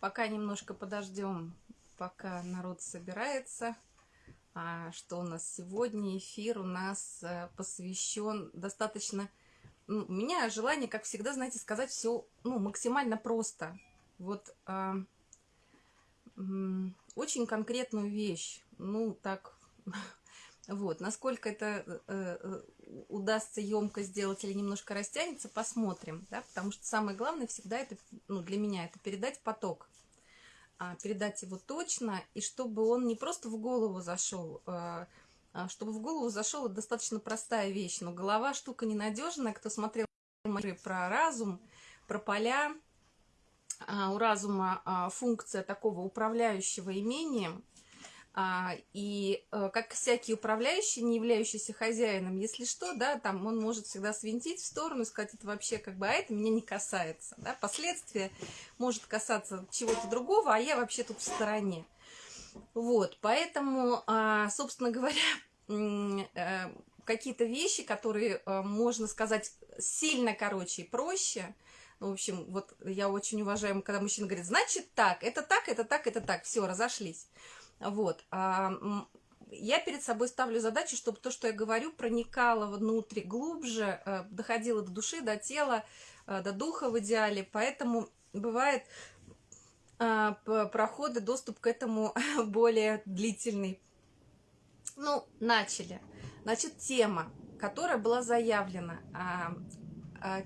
Пока немножко подождем, пока народ собирается. А что у нас сегодня? Эфир у нас э, посвящен достаточно... Ну, у меня желание, как всегда, знаете, сказать все ну, максимально просто. Вот а, очень конкретную вещь. Ну, так вот, насколько это э, э, удастся емко сделать или немножко растянется, посмотрим, да, потому что самое главное всегда это, ну, для меня, это передать поток, а, передать его точно, и чтобы он не просто в голову зашел, а, а чтобы в голову зашел, достаточно простая вещь, но голова штука ненадежная, кто смотрел про разум, про поля, а, у разума а, функция такого управляющего имением, и э, как всякий управляющий, не являющийся хозяином, если что, да, там он может всегда свинтить в сторону сказать, это вообще как бы, а это меня не касается, да, последствия может касаться чего-то другого, а я вообще тут в стороне. Вот, поэтому, а, собственно говоря, э, какие-то вещи, которые, э, можно сказать, сильно короче и проще, ну, в общем, вот я очень уважаю, когда мужчина говорит, значит так, это так, это так, это так, все, разошлись. Вот. А, я перед собой ставлю задачу, чтобы то, что я говорю, проникало внутрь глубже, э, доходило до души, до тела, э, до духа в идеале. Поэтому бывает а, проходы, доступ к этому более длительный. Ну, начали. Значит, тема, которая была заявлена, а,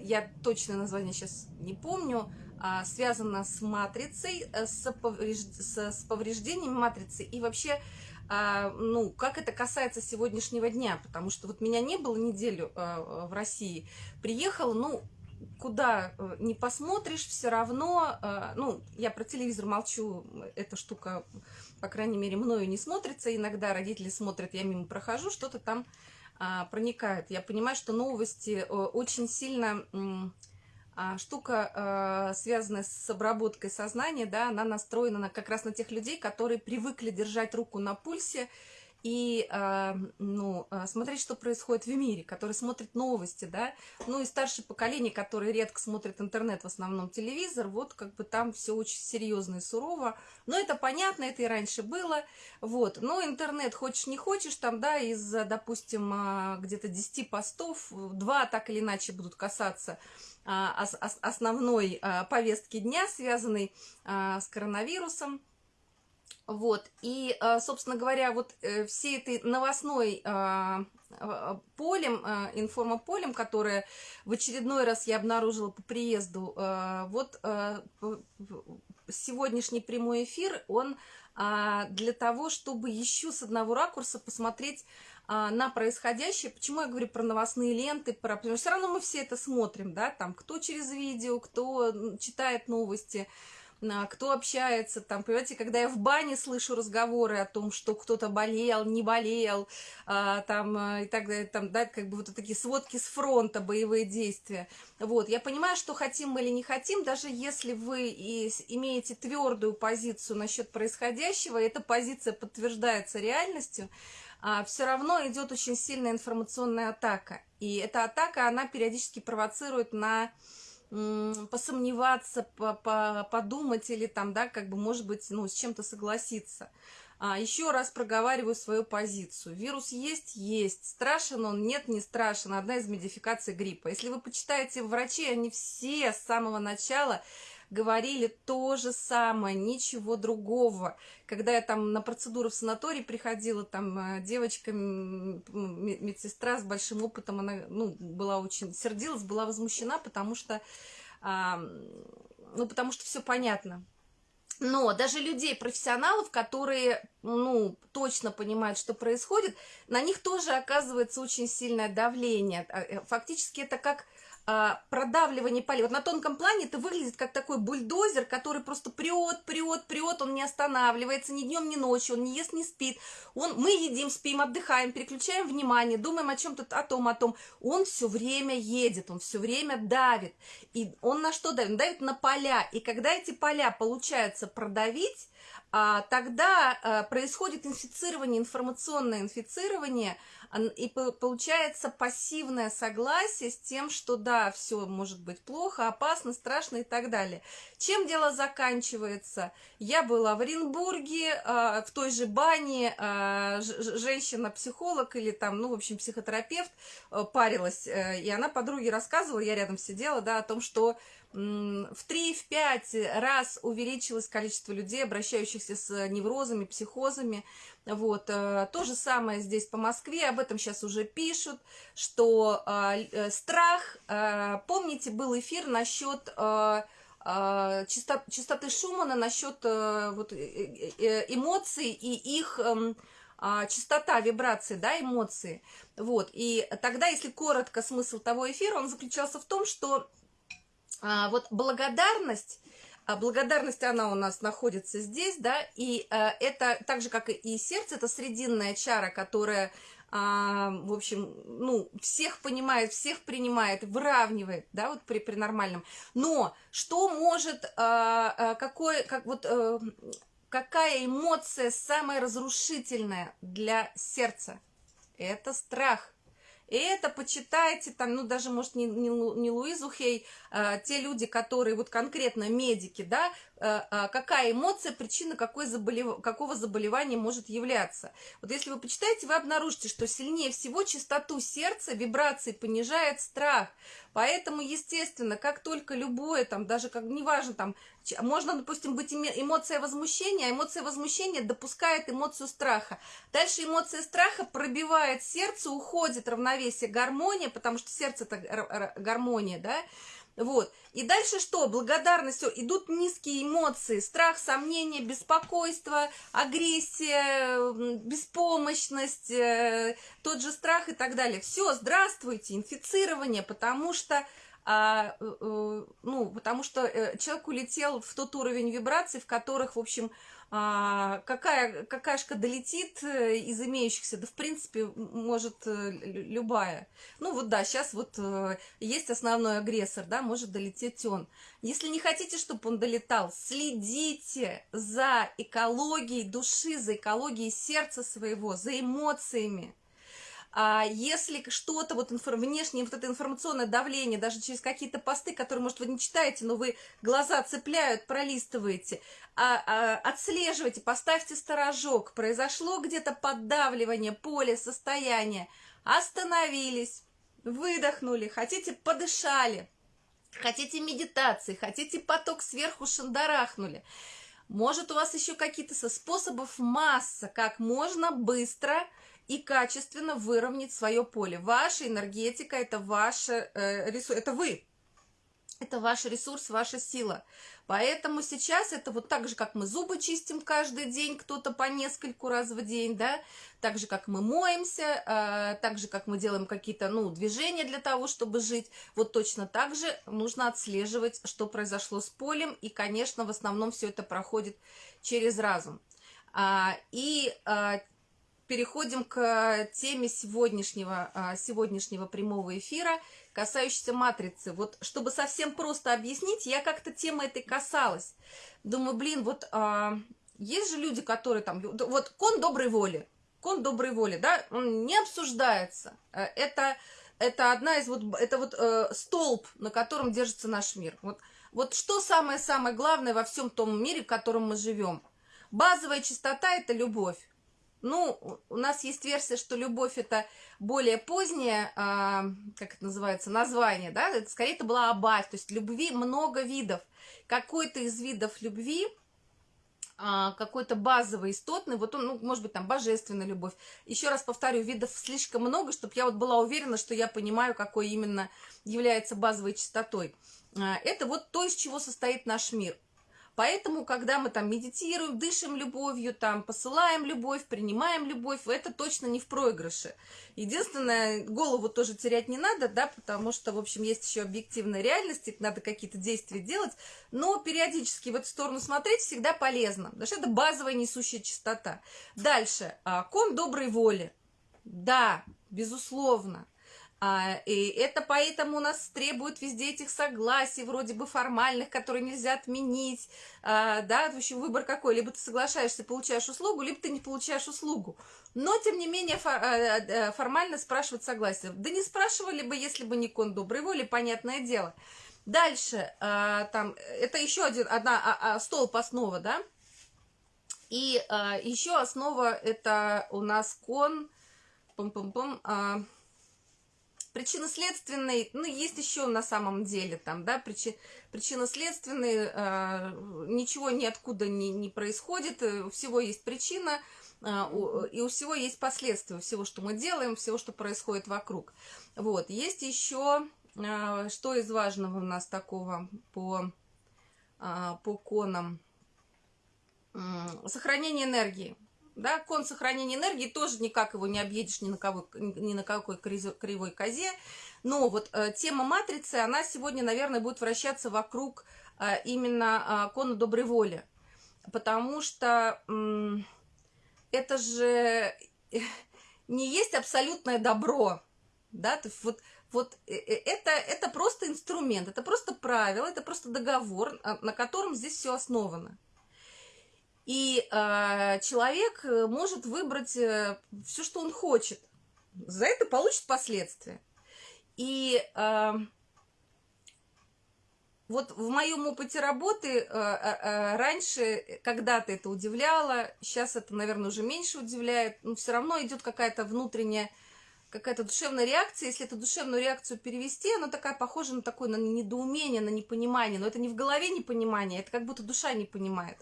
я точное название сейчас не помню, а, связана с матрицей, э, с, повреж... с повреждением матрицы. И вообще, а, ну, как это касается сегодняшнего дня, потому что вот меня не было неделю а, в России, приехала, ну, куда э, не посмотришь, все равно, ну, я про телевизор молчу, эта штука, по крайней мере, мною не смотрится, иногда родители смотрят, я мимо прохожу, что-то там проникает. Я понимаю, что новости э, очень сильно а, штука, а, связанная с обработкой сознания, да, она настроена на, как раз на тех людей, которые привыкли держать руку на пульсе и а, ну, смотреть, что происходит в мире, которые смотрят новости, да, ну и старшее поколение, которое редко смотрит интернет, в основном телевизор, вот как бы там все очень серьезно и сурово, но это понятно, это и раньше было, вот, но интернет, хочешь не хочешь, там, да, из, допустим, где-то 10 постов, два так или иначе будут касаться а, основной а, повестки дня, связанной а, с коронавирусом. Вот, и, собственно говоря, вот э, всей этой новостной полем, информополем, которое в очередной раз я обнаружила по приезду, вот сегодняшний прямой эфир, он для того, чтобы еще с одного ракурса посмотреть а, на происходящее. Почему я говорю про новостные ленты? Про... Потому что все равно мы все это смотрим, да, там, кто через видео, кто читает новости, а, кто общается, там, понимаете, когда я в бане слышу разговоры о том, что кто-то болел, не болел, а, там, и так далее, там, да, как бы вот такие сводки с фронта, боевые действия, вот, я понимаю, что хотим мы или не хотим, даже если вы и имеете твердую позицию насчет происходящего, эта позиция подтверждается реальностью, все равно идет очень сильная информационная атака. И эта атака, она периодически провоцирует на посомневаться, по -по подумать или там, да, как бы, может быть, ну, с чем-то согласиться. А, еще раз проговариваю свою позицию. Вирус есть? Есть. Страшен он? Нет, не страшен. Одна из модификаций гриппа. Если вы почитаете врачей, они все с самого начала говорили то же самое, ничего другого. Когда я там на процедуру в санаторий приходила, там э, девочка, медсестра с большим опытом, она ну, была очень сердилась, была возмущена, потому что, а, ну, потому что все понятно. Но даже людей, профессионалов, которые, ну, точно понимают, что происходит, на них тоже оказывается очень сильное давление. А, э, фактически это как продавливание полей. Вот на тонком плане это выглядит как такой бульдозер, который просто прет, прет, прет, он не останавливается ни днем, ни ночью, он не ест, не спит. Он, мы едим, спим, отдыхаем, переключаем внимание, думаем о чем-то, о том, о том. Он все время едет, он все время давит. И он на что давит? Он давит на поля. И когда эти поля получается продавить, а, тогда а, происходит инфицирование, информационное инфицирование И получается пассивное согласие с тем, что да, все может быть плохо, опасно, страшно и так далее. Чем дело заканчивается? Я была в Оренбурге, а, в той же бане, а, женщина-психолог или там, ну, в общем, психотерапевт э, парилась, э, и она подруге рассказывала, я рядом сидела, да, о том, что в 3-5 раз увеличилось количество людей, обращающихся с неврозами, психозами. Вот. Э, то же самое здесь по Москве, об этом сейчас уже пишут, что э, страх, э, помните, был эфир насчет частоты Шумана, насчет вот, эмоций и их эм, частота вибрации, да, эмоции. Вот. И тогда, если коротко, смысл того эфира, он заключался в том, что а, вот благодарность, а благодарность, она у нас находится здесь, да, и а, это так же, как и сердце, это срединная чара, которая, а, в общем, ну, всех понимает, всех принимает, выравнивает, да, вот при, при нормальном. Но что может, а, а, какой, как вот... А, какая эмоция самая разрушительная для сердца? Это страх. И это почитайте, там, ну, даже, может, не, не, не Луизу Хей, а, те люди, которые вот конкретно медики, да, а, а, какая эмоция, причина какой заболев... какого заболевания может являться. Вот если вы почитаете, вы обнаружите, что сильнее всего частоту сердца, вибрации понижает страх. Поэтому, естественно, как только любое, там, даже как, неважно, там, можно, допустим, быть эмоция возмущения, а эмоция возмущения допускает эмоцию страха. Дальше эмоция страха пробивает сердце, уходит равновесие, гармония, потому что сердце это гармония, да, вот. И дальше что? Благодарность, идут низкие эмоции, страх, сомнение, беспокойство, агрессия, беспомощность, э, тот же страх и так далее. Все, здравствуйте, инфицирование, потому что а, э, э, ну, потому что человек улетел в тот уровень вибраций, в которых, в общем, а, какая какашка долетит э, из имеющихся, да в принципе может э, любая. Ну вот да, сейчас вот э, есть основной агрессор, да, может долететь он. Если не хотите, чтобы он долетал, следите за экологией души, за экологией сердца своего, за эмоциями. А если что-то, вот инфор, внешнее вот это информационное давление, даже через какие-то посты, которые, может, вы не читаете, но вы глаза цепляют, пролистываете, а, а, отслеживайте, поставьте сторожок, произошло где-то поддавливание поля, состояние, остановились, выдохнули, хотите, подышали, хотите медитации, хотите поток сверху шандарахнули. Может, у вас еще какие-то со способов масса, как можно быстро и качественно выровнять свое поле. Ваша энергетика – это ваше э, ресурс, это вы. Это ваш ресурс, ваша сила. Поэтому сейчас это вот так же, как мы зубы чистим каждый день, кто-то по нескольку раз в день, да, так же, как мы моемся, э, так же, как мы делаем какие-то, ну, движения для того, чтобы жить, вот точно так же нужно отслеживать, что произошло с полем, и, конечно, в основном все это проходит через разум. А, и а, переходим к теме сегодняшнего, а, сегодняшнего прямого эфира, касающейся матрицы. Вот, чтобы совсем просто объяснить, я как-то темы этой касалась. Думаю, блин, вот а, есть же люди, которые там... Вот кон доброй воли, кон доброй воли, да, он не обсуждается. Э, это, это одна из вот... Это вот э, столб, на котором держится наш мир. Вот, вот что самое-самое главное во всем том мире, в котором мы живем? Базовая чистота – это любовь. Ну, у нас есть версия, что любовь это более позднее, а, как это называется, название, да, это скорее это была абать, то есть любви много видов. Какой-то из видов любви, а, какой-то базовый, истотный, вот он, ну, может быть, там, божественная любовь. Еще раз повторю, видов слишком много, чтобы я вот была уверена, что я понимаю, какой именно является базовой частотой. А, это вот то, из чего состоит наш мир. Поэтому, когда мы там медитируем, дышим любовью, там посылаем любовь, принимаем любовь, это точно не в проигрыше. Единственное, голову тоже терять не надо, да, потому что, в общем, есть еще объективная реальность, надо какие-то действия делать, но периодически в эту сторону смотреть всегда полезно, потому что это базовая несущая частота. Дальше, а, кон доброй воли. Да, безусловно. А, и это поэтому у нас требует везде этих согласий, вроде бы формальных, которые нельзя отменить, а, да, в общем, выбор какой, либо ты соглашаешься, получаешь услугу, либо ты не получаешь услугу. Но, тем не менее, а, формально спрашивать согласие. Да не спрашивали бы, если бы не кон доброй воли, понятное дело. Дальше, там, это еще один, одна, столб основа, да, и еще основа, это у нас кон, пум-пум-пум, причинно-следственный, ну, есть еще на самом деле там, да, причи, причинно-следственный, э, ничего ниоткуда не, не происходит, э, у всего есть причина, э, у, и у всего есть последствия, всего, что мы делаем, всего, что происходит вокруг. Вот, есть еще, э, что из важного у нас такого по, э, по конам, сохранение энергии. Да, кон сохранения энергии тоже никак его не объедешь ни на, кого, ни на какой кривой козе. Но вот э, тема матрицы, она сегодня, наверное, будет вращаться вокруг э, именно э, кона доброй воли. Потому что э, это же не есть абсолютное добро. Да, вот, вот э, э, это, это просто инструмент, это просто правило, это просто договор, а, на котором здесь все основано. И э, человек может выбрать э, все, что он хочет. За это получит последствия. И э, вот в моем опыте работы э, э, э, раньше когда-то это удивляло, сейчас это, наверное, уже меньше удивляет, но все равно идет какая-то внутренняя, какая-то душевная реакция. Если эту душевную реакцию перевести, она такая похожа на такое на недоумение, на непонимание. Но это не в голове непонимание, это как будто душа не понимает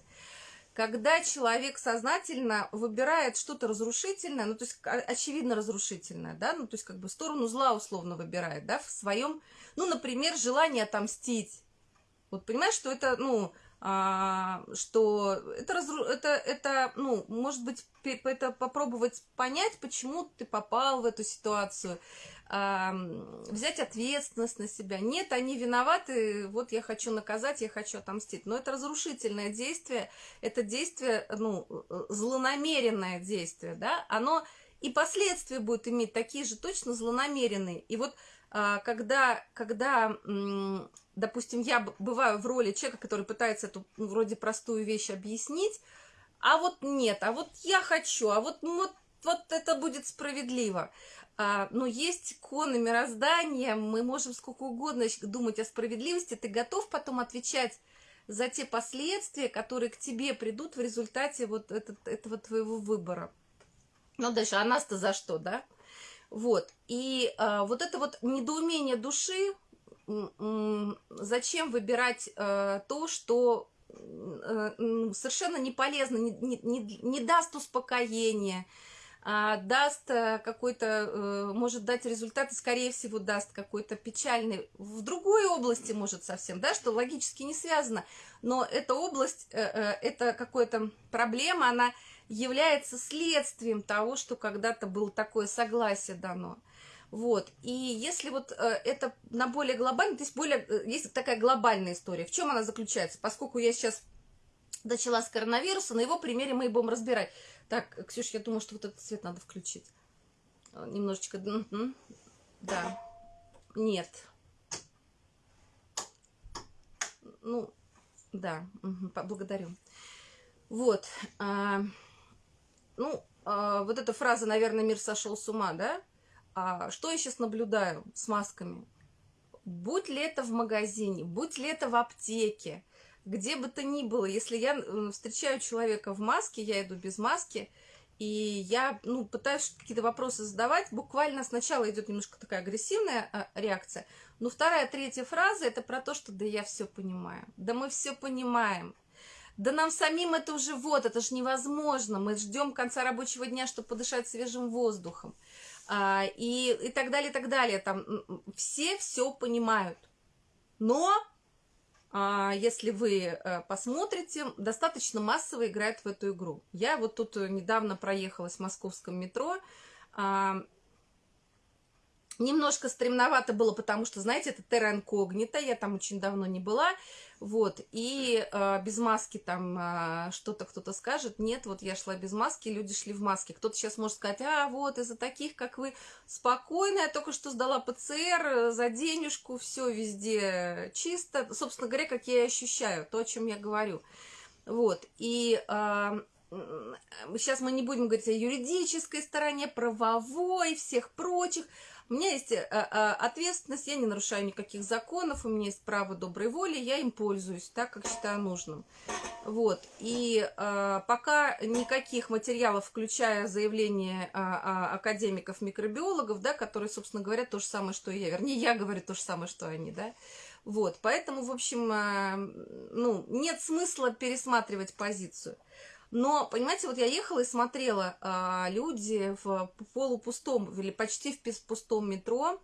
когда человек сознательно выбирает что-то разрушительное, ну, то есть, очевидно, разрушительное, да, ну, то есть, как бы, сторону зла условно выбирает, да, в своем, ну, например, желание отомстить. Вот понимаешь, что это, ну, а, что это, разру... это, это, ну, может быть, это попробовать понять, почему ты попал в эту ситуацию, взять ответственность на себя. Нет, они виноваты, вот я хочу наказать, я хочу отомстить. Но это разрушительное действие, это действие, ну, злонамеренное действие, да, оно и последствия будет иметь такие же точно злонамеренные. И вот а, когда, когда, допустим, я бываю в роли человека, который пытается эту ну, вроде простую вещь объяснить, а вот нет, а вот я хочу, а вот, вот, вот это будет справедливо. А, но есть коны мироздания, мы можем сколько угодно думать о справедливости, ты готов потом отвечать за те последствия, которые к тебе придут в результате вот этот, этого твоего выбора. Ну, дальше, а нас-то за что, да? Вот, и а, вот это вот недоумение души, зачем выбирать а, то, что а, совершенно не полезно, не, не, не даст успокоения, даст э, какой-то, э, может дать результат, скорее всего, даст какой-то печальный, в другой области, может, совсем, да, что логически не связано, но эта область, э, это какая-то проблема, она является следствием того, что когда-то было такое согласие дано. Вот, и если вот это на более глобальный, то есть более, есть такая глобальная история, в чем она заключается, поскольку я сейчас начала с коронавируса, на его примере мы и будем разбирать. Так, Ксюш, я думаю, что вот этот цвет надо включить. А, немножечко... Да. Нет. Ну, да, благодарю. Вот. А, ну, а, вот эта фраза, наверное, мир сошел с ума, да? А, что я сейчас наблюдаю с масками? Будь ли это в магазине, будь ли это в аптеке, где бы то ни было, если я встречаю человека в маске, я иду без маски, и я ну, пытаюсь какие-то вопросы задавать, буквально сначала идет немножко такая агрессивная а, реакция, но вторая, третья фраза это про то, что да я все понимаю, да мы все понимаем, да нам самим это уже вот, это же невозможно, мы ждем конца рабочего дня, чтобы подышать свежим воздухом, а, и, и так далее, и так далее, там все все понимают, но если вы э, посмотрите, достаточно массово играют в эту игру. Я вот тут недавно проехалась в московском метро, а, Немножко стремновато было, потому что, знаете, это терра инкогнита, я там очень давно не была, вот, и э, без маски там э, что-то кто-то скажет, нет, вот я шла без маски, люди шли в маске, кто-то сейчас может сказать, а, вот, из-за таких, как вы, спокойно, я только что сдала ПЦР за денежку, все везде чисто, собственно говоря, как я ощущаю, то, о чем я говорю, вот, и... Э, сейчас мы не будем говорить о юридической стороне, правовой, всех прочих, у меня есть э, э, ответственность, я не нарушаю никаких законов, у меня есть право доброй воли, я им пользуюсь так, как считаю нужным. Вот. И э, пока никаких материалов, включая заявление академиков-микробиологов, да, которые, собственно говоря, то же самое, что и я, вернее, я говорю то же самое, что они, да, вот, поэтому, в общем, ну, нет смысла пересматривать позицию. Но, понимаете, вот я ехала и смотрела, а, люди в полупустом или почти в пустом метро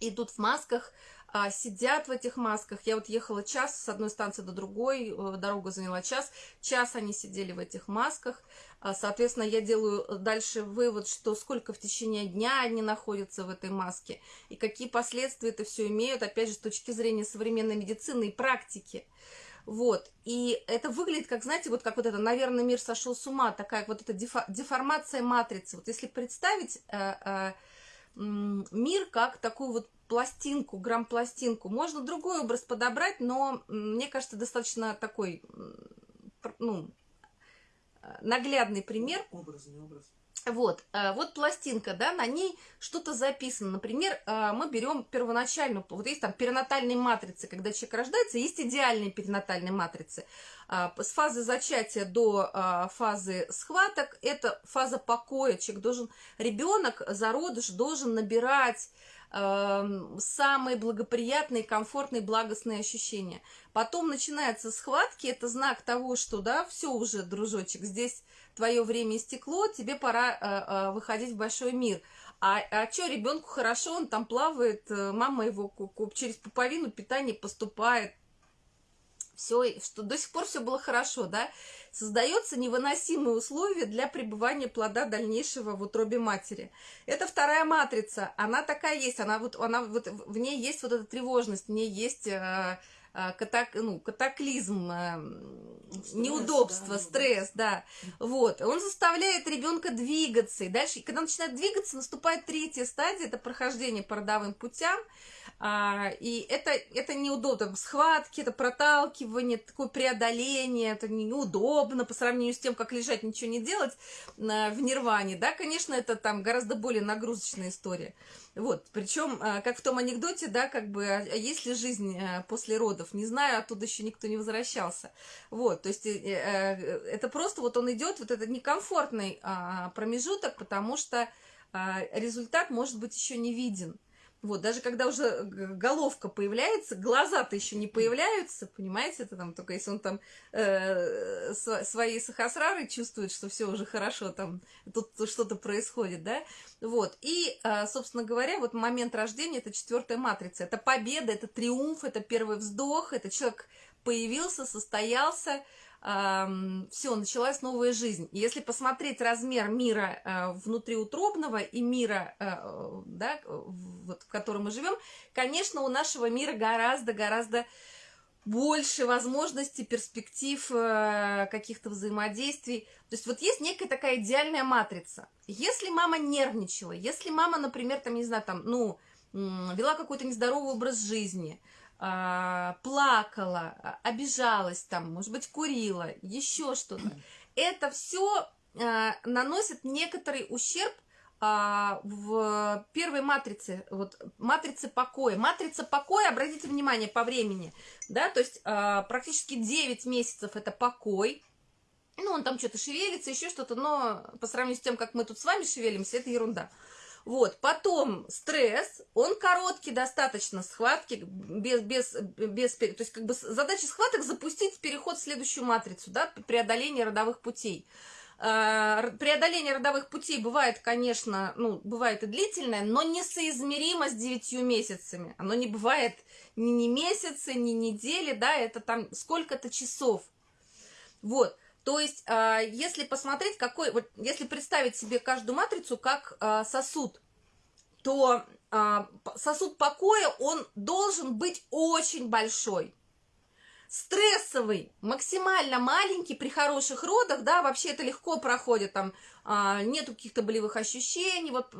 идут в масках, а, сидят в этих масках. Я вот ехала час с одной станции до другой, э, дорога заняла час. Час они сидели в этих масках. А, соответственно, я делаю дальше вывод, что сколько в течение дня они находятся в этой маске и какие последствия это все имеют, опять же, с точки зрения современной медицины и практики. Вот, и это выглядит, как, знаете, вот как вот это, наверное, мир сошел с ума, такая вот эта деформация матрицы. Вот если представить э, э, мир как такую вот пластинку, грамм-пластинку, можно другой образ подобрать, но мне кажется, достаточно такой, ну, э, наглядный пример. Образ, не образ. Вот, э, вот пластинка, да, на ней что-то записано. Например, э, мы берем первоначальную, вот есть там перинатальные матрицы, когда человек рождается, есть идеальные перинатальные матрицы. А, с фазы зачатия до а, фазы схваток, это фаза покоя. Человек должен, ребенок, зародыш должен набирать эм, самые благоприятные, комфортные, благостные ощущения. Потом начинаются схватки, это знак того, что, да, все уже, дружочек, здесь твое время истекло, тебе пора э, э, выходить в большой мир. А, а что, ребенку хорошо, он там плавает, э, мама его через пуповину питание поступает, все, что до сих пор все было хорошо, да, создается невыносимые условия для пребывания плода дальнейшего в утробе матери. Это вторая матрица, она такая есть, она вот, она вот, в ней есть вот эта тревожность, в ней есть э, катак, ну, катаклизм, а, стресс, неудобство, да, стресс, да. Вот. Он заставляет ребенка двигаться. И дальше, когда он начинает двигаться, наступает третья стадия, это прохождение по родовым путям. А, и это, это неудобно. Схватки, это проталкивание, такое преодоление, это неудобно по сравнению с тем, как лежать, ничего не делать в нирване. Да, конечно, это там гораздо более нагрузочная история. Вот, причем, а, как в том анекдоте, да, как бы, а, а есть ли жизнь после родов, не знаю, оттуда еще никто не возвращался. Вот, то есть, э, э, это просто вот он идет, вот это некомфортный промежуток, потому что результат может быть еще не виден. Вот, даже когда уже головка появляется, глаза-то еще не появляются, понимаете, это там только если он там э, свои сахасрары чувствует, что все уже хорошо, там тут что-то происходит, да, вот, и, э, собственно говоря, вот момент рождения, это четвертая матрица, это победа, это триумф, это первый вздох, это человек появился, состоялся, все, началась новая жизнь. Если посмотреть размер мира э, внутриутробного и мира, э, да, вот, в котором мы живем, конечно, у нашего мира гораздо-гораздо больше возможностей, перспектив, э, каких-то взаимодействий. То есть вот есть некая такая идеальная матрица. Если мама нервничала, если мама, например, там, не знаю, там, ну, вела какой-то нездоровый образ жизни – а, плакала, а, обижалась там, может быть, курила, еще что-то. Это все а, наносит некоторый ущерб в первой матрице, вот матрице покоя. Матрица покоя, обратите внимание, по времени, да, то есть практически 9 месяцев это покой, ну, он там что-то шевелится, еще что-то, но по сравнению с тем, как мы тут с вами шевелимся, это ерунда. Вот, потом стресс, он короткий достаточно, схватки, без, без, без, то есть как бы задача схваток запустить переход в следующую матрицу, да, преодоление родовых путей. А, преодоление родовых путей бывает, конечно, ну, бывает и длительное, но несоизмеримо с девятью месяцами. Оно не бывает ни, ни месяцы, ни недели, да, это там сколько-то часов. Вот. То есть, а, если посмотреть, какой, вот если представить себе каждую матрицу как а, сосуд, то а, сосуд покоя, он должен быть очень большой. Стрессовый, максимально маленький при хороших родах, да, вообще это легко проходит, там нету каких-то болевых ощущений, вот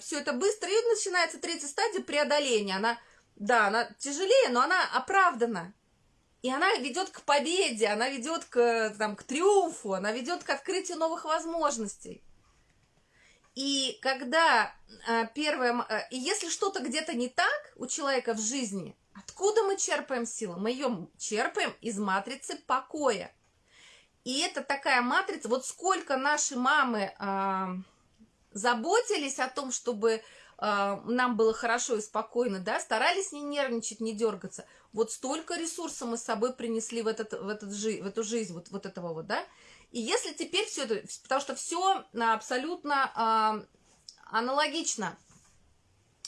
все это быстро, и начинается третья стадия преодоления. Она, да, она тяжелее, но она оправдана. И она ведет к победе, она ведет к, там, к триумфу, она ведет к открытию новых возможностей. И когда а, первое... А, и если что-то где-то не так у человека в жизни, откуда мы черпаем силу? Мы ее черпаем из матрицы покоя. И это такая матрица, вот сколько наши мамы а, заботились о том, чтобы а, нам было хорошо и спокойно, да, старались не нервничать, не дергаться. Вот столько ресурсов мы с собой принесли в, этот, в, этот, в эту жизнь, вот, вот этого вот, да. И если теперь все это, потому что все абсолютно а, аналогично,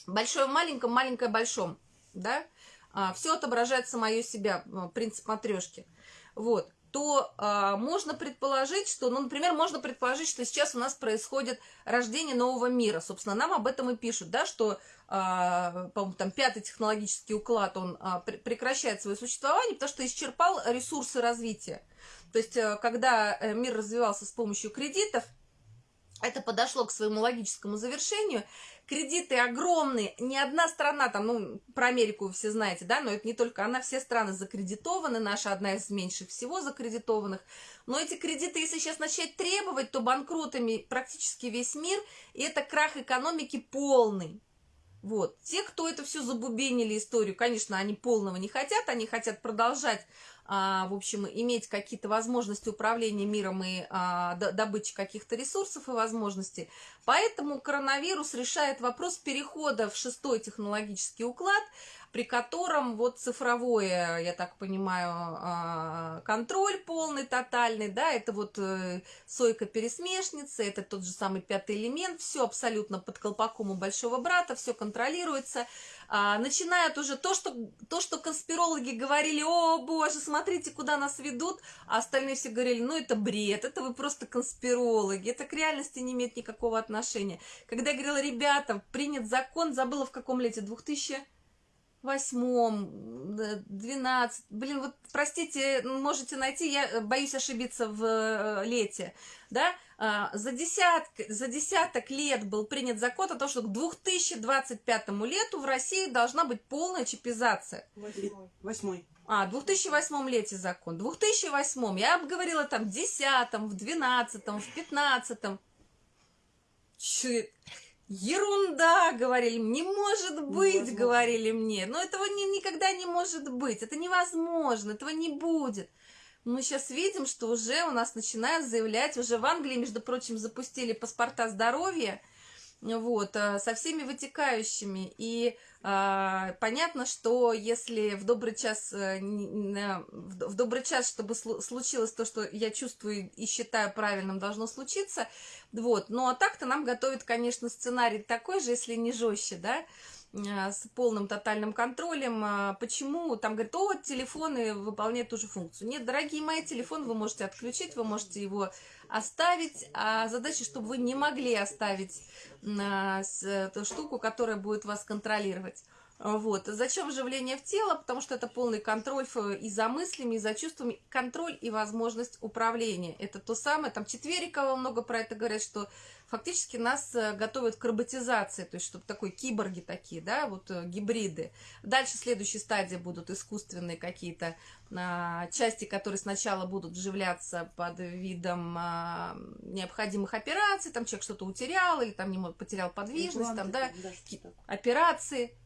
большое в маленьком, маленькое в большом, да, а, все отображает самое себя, а, принцип матрешки, вот, то а, можно предположить, что, ну, например, можно предположить, что сейчас у нас происходит рождение нового мира, собственно, нам об этом и пишут, да, что, а, по-моему, там пятый технологический уклад, он а, пр прекращает свое существование, потому что исчерпал ресурсы развития. То есть, э, когда э, мир развивался с помощью кредитов, это подошло к своему логическому завершению. Кредиты огромные, ни одна страна, там, ну, про Америку вы все знаете, да, но это не только она, все страны закредитованы, наша одна из меньших всего закредитованных. Но эти кредиты, если сейчас начать требовать, то банкротами практически весь мир, и это крах экономики полный. Вот. Те, кто это все забубенили историю, конечно, они полного не хотят, они хотят продолжать в общем, иметь какие-то возможности управления миром и а, добычи каких-то ресурсов и возможностей. Поэтому коронавирус решает вопрос перехода в шестой технологический уклад, при котором вот цифровое, я так понимаю, а, контроль полный, тотальный, да, это вот э, сойка-пересмешница, это тот же самый пятый элемент, все абсолютно под колпаком у большого брата, все контролируется, а, начинают уже то что, то, что конспирологи говорили, о боже, смотрите, куда нас ведут, а остальные все говорили, ну это бред, это вы просто конспирологи, это к реальности не имеет никакого отношения. Когда я говорила, ребята, принят закон, забыла в каком лете, 2000 восьмом, двенадцать, блин, вот простите, можете найти, я боюсь ошибиться в э, лете, да, а, за, десяток, за десяток лет был принят закон о том, что к 2025 лету в России должна быть полная чипизация. Восьмой. А, в 2008 лете закон. В 2008, я обговорила там в 10, в 12, в 15. Че, ерунда, говорили, не может быть, Невозможно. говорили мне. Но этого не, никогда не может быть, это невозможно, этого не будет мы сейчас видим, что уже у нас начинают заявлять, уже в Англии, между прочим, запустили паспорта здоровья, вот, э, со всеми вытекающими. И а, понятно, что если в добрый час, э, в добрый час, чтобы случилось то, что я чувствую и считаю правильным, должно случиться, вот, ну а так-то нам готовят, конечно, сценарий такой же, если не жестче, да, с полным тотальным контролем. А, почему? Там говорят, о, телефоны выполняют ту же функцию. Нет, дорогие мои, телефон вы можете отключить, вы можете его оставить. А задача, чтобы вы не могли оставить а, эту штуку, которая будет вас контролировать. Вот. Зачем вживление в тело? Потому что это полный контроль и за мыслями, и за чувствами, контроль и возможность управления. Это то самое, там Четверикова много про это говорят, что фактически нас э, готовят к роботизации, то есть чтобы такой киборги такие, да, вот э, гибриды. Дальше следующей стадии будут искусственные какие-то а, части, которые сначала будут вживляться под видом а, необходимых операций, там человек что-то утерял или там не потерял подвижность, там, да, операции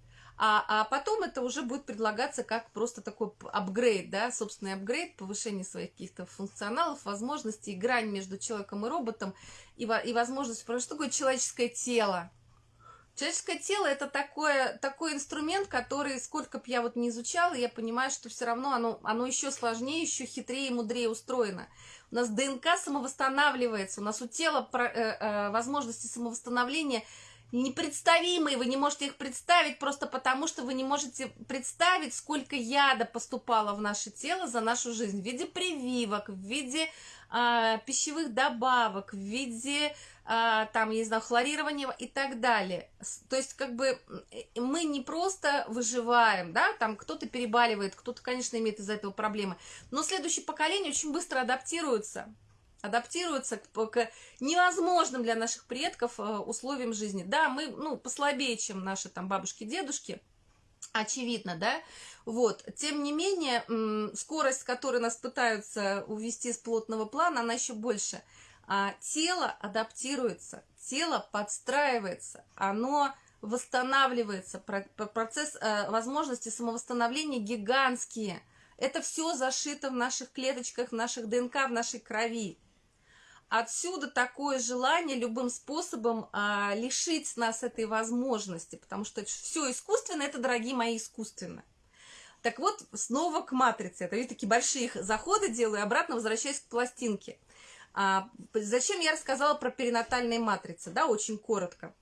а, а потом это уже будет предлагаться как просто такой апгрейд, да, собственный апгрейд, повышение своих каких-то функционалов, возможностей, грань между человеком и роботом, и, и возможность, что такое человеческое тело. Человеческое тело это такое, такой инструмент, который, сколько бы я вот не изучала, я понимаю, что все равно оно, оно еще сложнее, еще хитрее и мудрее устроено. У нас ДНК самовосстанавливается, у нас у тела про, э, э, возможности самовосстановления – непредставимые, вы не можете их представить просто потому, что вы не можете представить, сколько яда поступало в наше тело за нашу жизнь в виде прививок, в виде э, пищевых добавок, в виде, э, там, я не знаю, хлорирования и так далее. То есть, как бы, мы не просто выживаем, да, там кто-то перебаливает, кто-то, конечно, имеет из-за этого проблемы, но следующее поколение очень быстро адаптируется адаптируются к, к невозможным для наших предков э, условиям жизни. Да, мы, ну, послабее, чем наши там бабушки, дедушки, очевидно, да, вот, тем не менее, скорость, с которой нас пытаются увести с плотного плана, она еще больше. А тело адаптируется, тело подстраивается, оно восстанавливается, процесс э, возможности самовосстановления гигантские. Это все зашито в наших клеточках, в наших ДНК, в нашей крови. Отсюда такое желание любым способом а, лишить нас этой возможности, потому что все искусственно, это, дорогие мои, искусственно. Так вот, снова к матрице. Это, видите, такие большие заходы делаю, обратно возвращаюсь к пластинке. А, зачем я рассказала про перинатальные матрицы, да, очень коротко.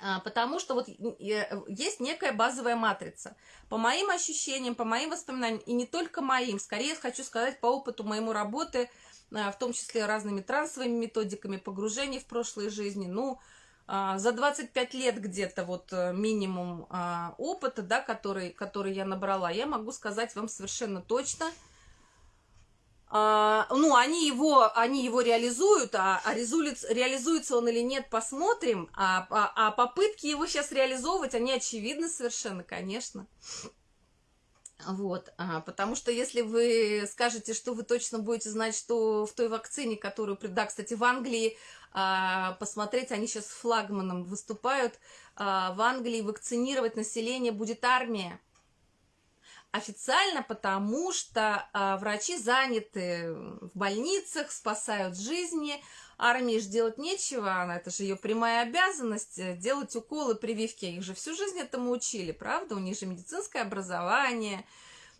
А, потому что вот есть некая базовая матрица. По моим ощущениям, по моим воспоминаниям, и не только моим, скорее хочу сказать по опыту моему работы – Э, в том числе разными трансовыми методиками погружения в прошлые жизни. Ну, а, за 25 лет где-то вот э, минимум а, опыта, да, который, который я набрала, я могу сказать вам совершенно точно, а, ну, они его, они его реализуют, а, а реализуется он или нет, посмотрим. А, а, а попытки его сейчас реализовывать, они очевидны совершенно, конечно. Вот, а, потому что если вы скажете, что вы точно будете знать, что в той вакцине, которую, да, кстати, в Англии, а, посмотреть, они сейчас флагманом выступают, а, в Англии вакцинировать население будет армия. Официально потому, что а, врачи заняты в больницах, спасают жизни, армии же делать нечего, она, это же ее прямая обязанность э, делать уколы, прививки. Их же всю жизнь этому учили, правда? У них же медицинское образование.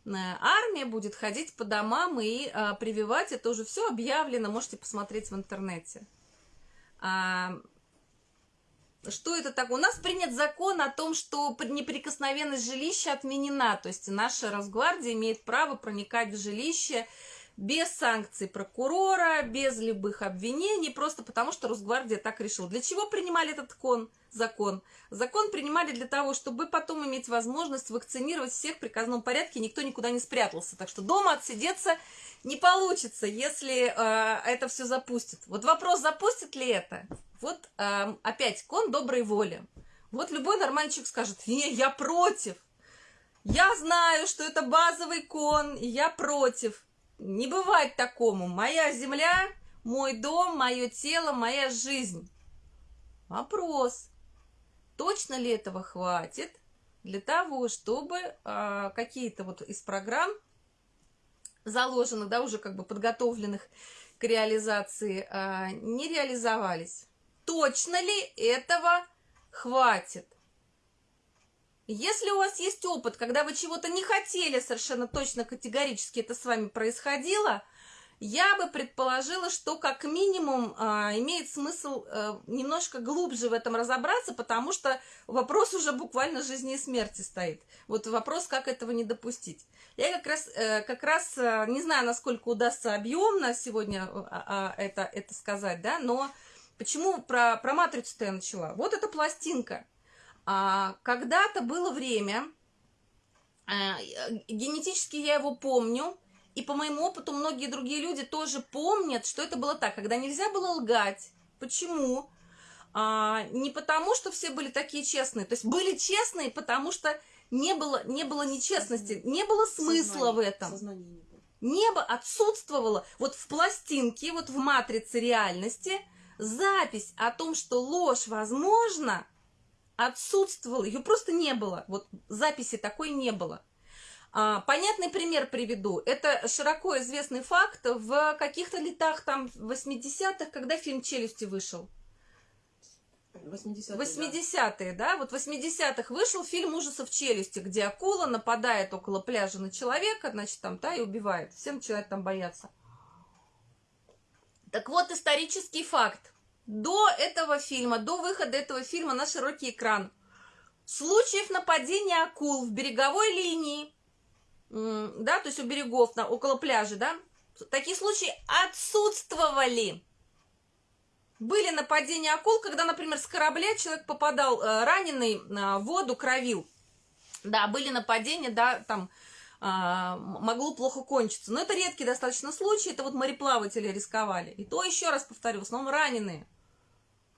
Э, армия будет ходить по домам и а, прививать. Это уже все объявлено, можете посмотреть в интернете. А, что это так? У нас принят закон о том, что неприкосновенность жилища отменена. То есть наша Росгвардия имеет право проникать в жилище без санкций прокурора, без любых обвинений, просто потому что Росгвардия так решила. Для чего принимали этот кон, закон? Закон принимали для того, чтобы потом иметь возможность вакцинировать всех в приказном порядке, никто никуда не спрятался. Так что дома отсидеться не получится, если э, это все запустит. Вот вопрос, запустит ли это? Вот э, опять кон доброй воли. Вот любой нормальный человек скажет, не, я против. Я знаю, что это базовый кон, и я против. Не бывает такому. Моя земля, мой дом, мое тело, моя жизнь. Вопрос. Точно ли этого хватит для того, чтобы э, какие-то вот из программ заложенных, да, уже как бы подготовленных к реализации, э, не реализовались? Точно ли этого хватит? Если у вас есть опыт, когда вы чего-то не хотели совершенно точно категорически это с вами происходило, я бы предположила, что как минимум а, имеет смысл а, немножко глубже в этом разобраться, потому что вопрос уже буквально жизни и смерти стоит. Вот вопрос, как этого не допустить. Я как раз, а, как раз а, не знаю, насколько удастся объемно сегодня а, а, это, это сказать, да, но почему про, про матрицу-то я начала? Вот эта пластинка. А, когда-то было время, а, генетически я его помню, и по моему опыту многие другие люди тоже помнят, что это было так, когда нельзя было лгать. Почему? А, не потому, что все были такие честные, то есть были честные, потому что не было, не было нечестности, не было смысла Сознание. в этом. Сознание не было. Небо отсутствовало. Вот в пластинке, вот в матрице реальности запись о том, что ложь возможна, отсутствовала, ее просто не было. Вот записи такой не было. А, понятный пример приведу. Это широко известный факт в каких-то летах там 80-х, когда фильм «Челюсти» вышел. 80-е, 80 да. да? Вот в 80-х вышел фильм ужасов «Челюсти», где акула нападает около пляжа на человека, значит, там, да, и убивает. Все начинают там бояться. Так вот, исторический факт. До этого фильма, до выхода этого фильма на широкий экран, случаев нападения акул в береговой линии, да, то есть у берегов, на, около пляжа, да, такие случаи отсутствовали. Были нападения акул, когда, например, с корабля человек попадал э, раненый э, в воду, кровил. Да, были нападения, да, там э, могло плохо кончиться. Но это редкие достаточно случаи, это вот мореплаватели рисковали. И то, еще раз повторю, в основном раненые.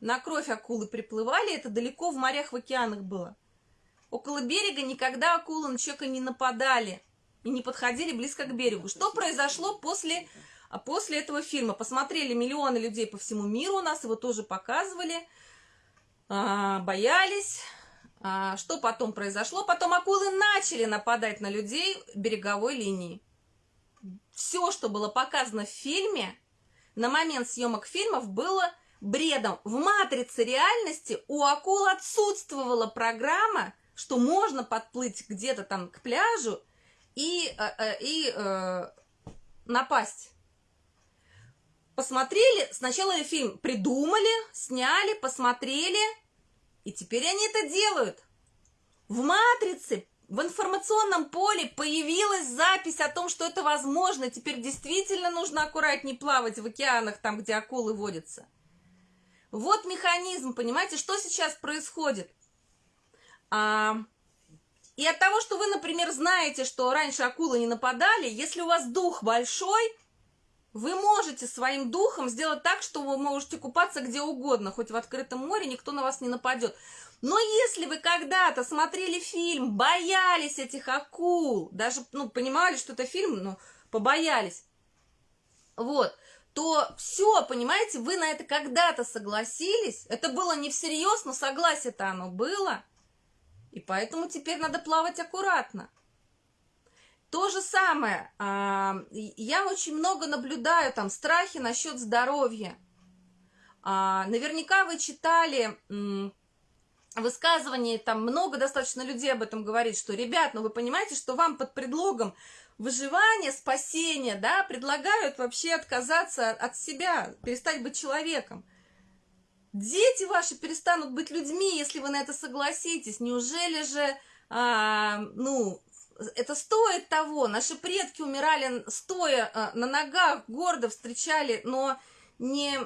На кровь акулы приплывали, это далеко в морях, в океанах было. Около берега никогда акулы на человека не нападали и не подходили близко к берегу. Что произошло после, после этого фильма? Посмотрели миллионы людей по всему миру, у нас его тоже показывали, а, боялись. А, что потом произошло? Потом акулы начали нападать на людей береговой линии. Все, что было показано в фильме, на момент съемок фильмов было бредом. В матрице реальности у акул отсутствовала программа, что можно подплыть где-то там к пляжу и, э, э, и э, напасть. Посмотрели, сначала фильм придумали, сняли, посмотрели, и теперь они это делают. В матрице, в информационном поле появилась запись о том, что это возможно. Теперь действительно нужно аккуратнее плавать в океанах, там, где акулы водятся. Вот механизм, понимаете, что сейчас происходит? А, и от того, что вы, например, знаете, что раньше акулы не нападали, если у вас дух большой, вы можете своим духом сделать так, что вы можете купаться где угодно, хоть в открытом море, никто на вас не нападет. Но если вы когда-то смотрели фильм, боялись этих акул, даже, ну, понимали, что это фильм, но побоялись, вот, то все, понимаете, вы на это когда-то согласились, это было не всерьез, но согласие-то оно было, и поэтому теперь надо плавать аккуратно. То же самое, а, я очень много наблюдаю там страхи насчет здоровья. А, наверняка вы читали высказывания, там много достаточно людей об этом говорит, что, ребят, ну вы понимаете, что вам под предлогом выживания, спасения, да, предлагают вообще отказаться от себя, перестать быть человеком. Дети ваши перестанут быть людьми, если вы на это согласитесь. Неужели же, а, ну, это стоит того? Наши предки умирали стоя а, на ногах, гордо встречали, но не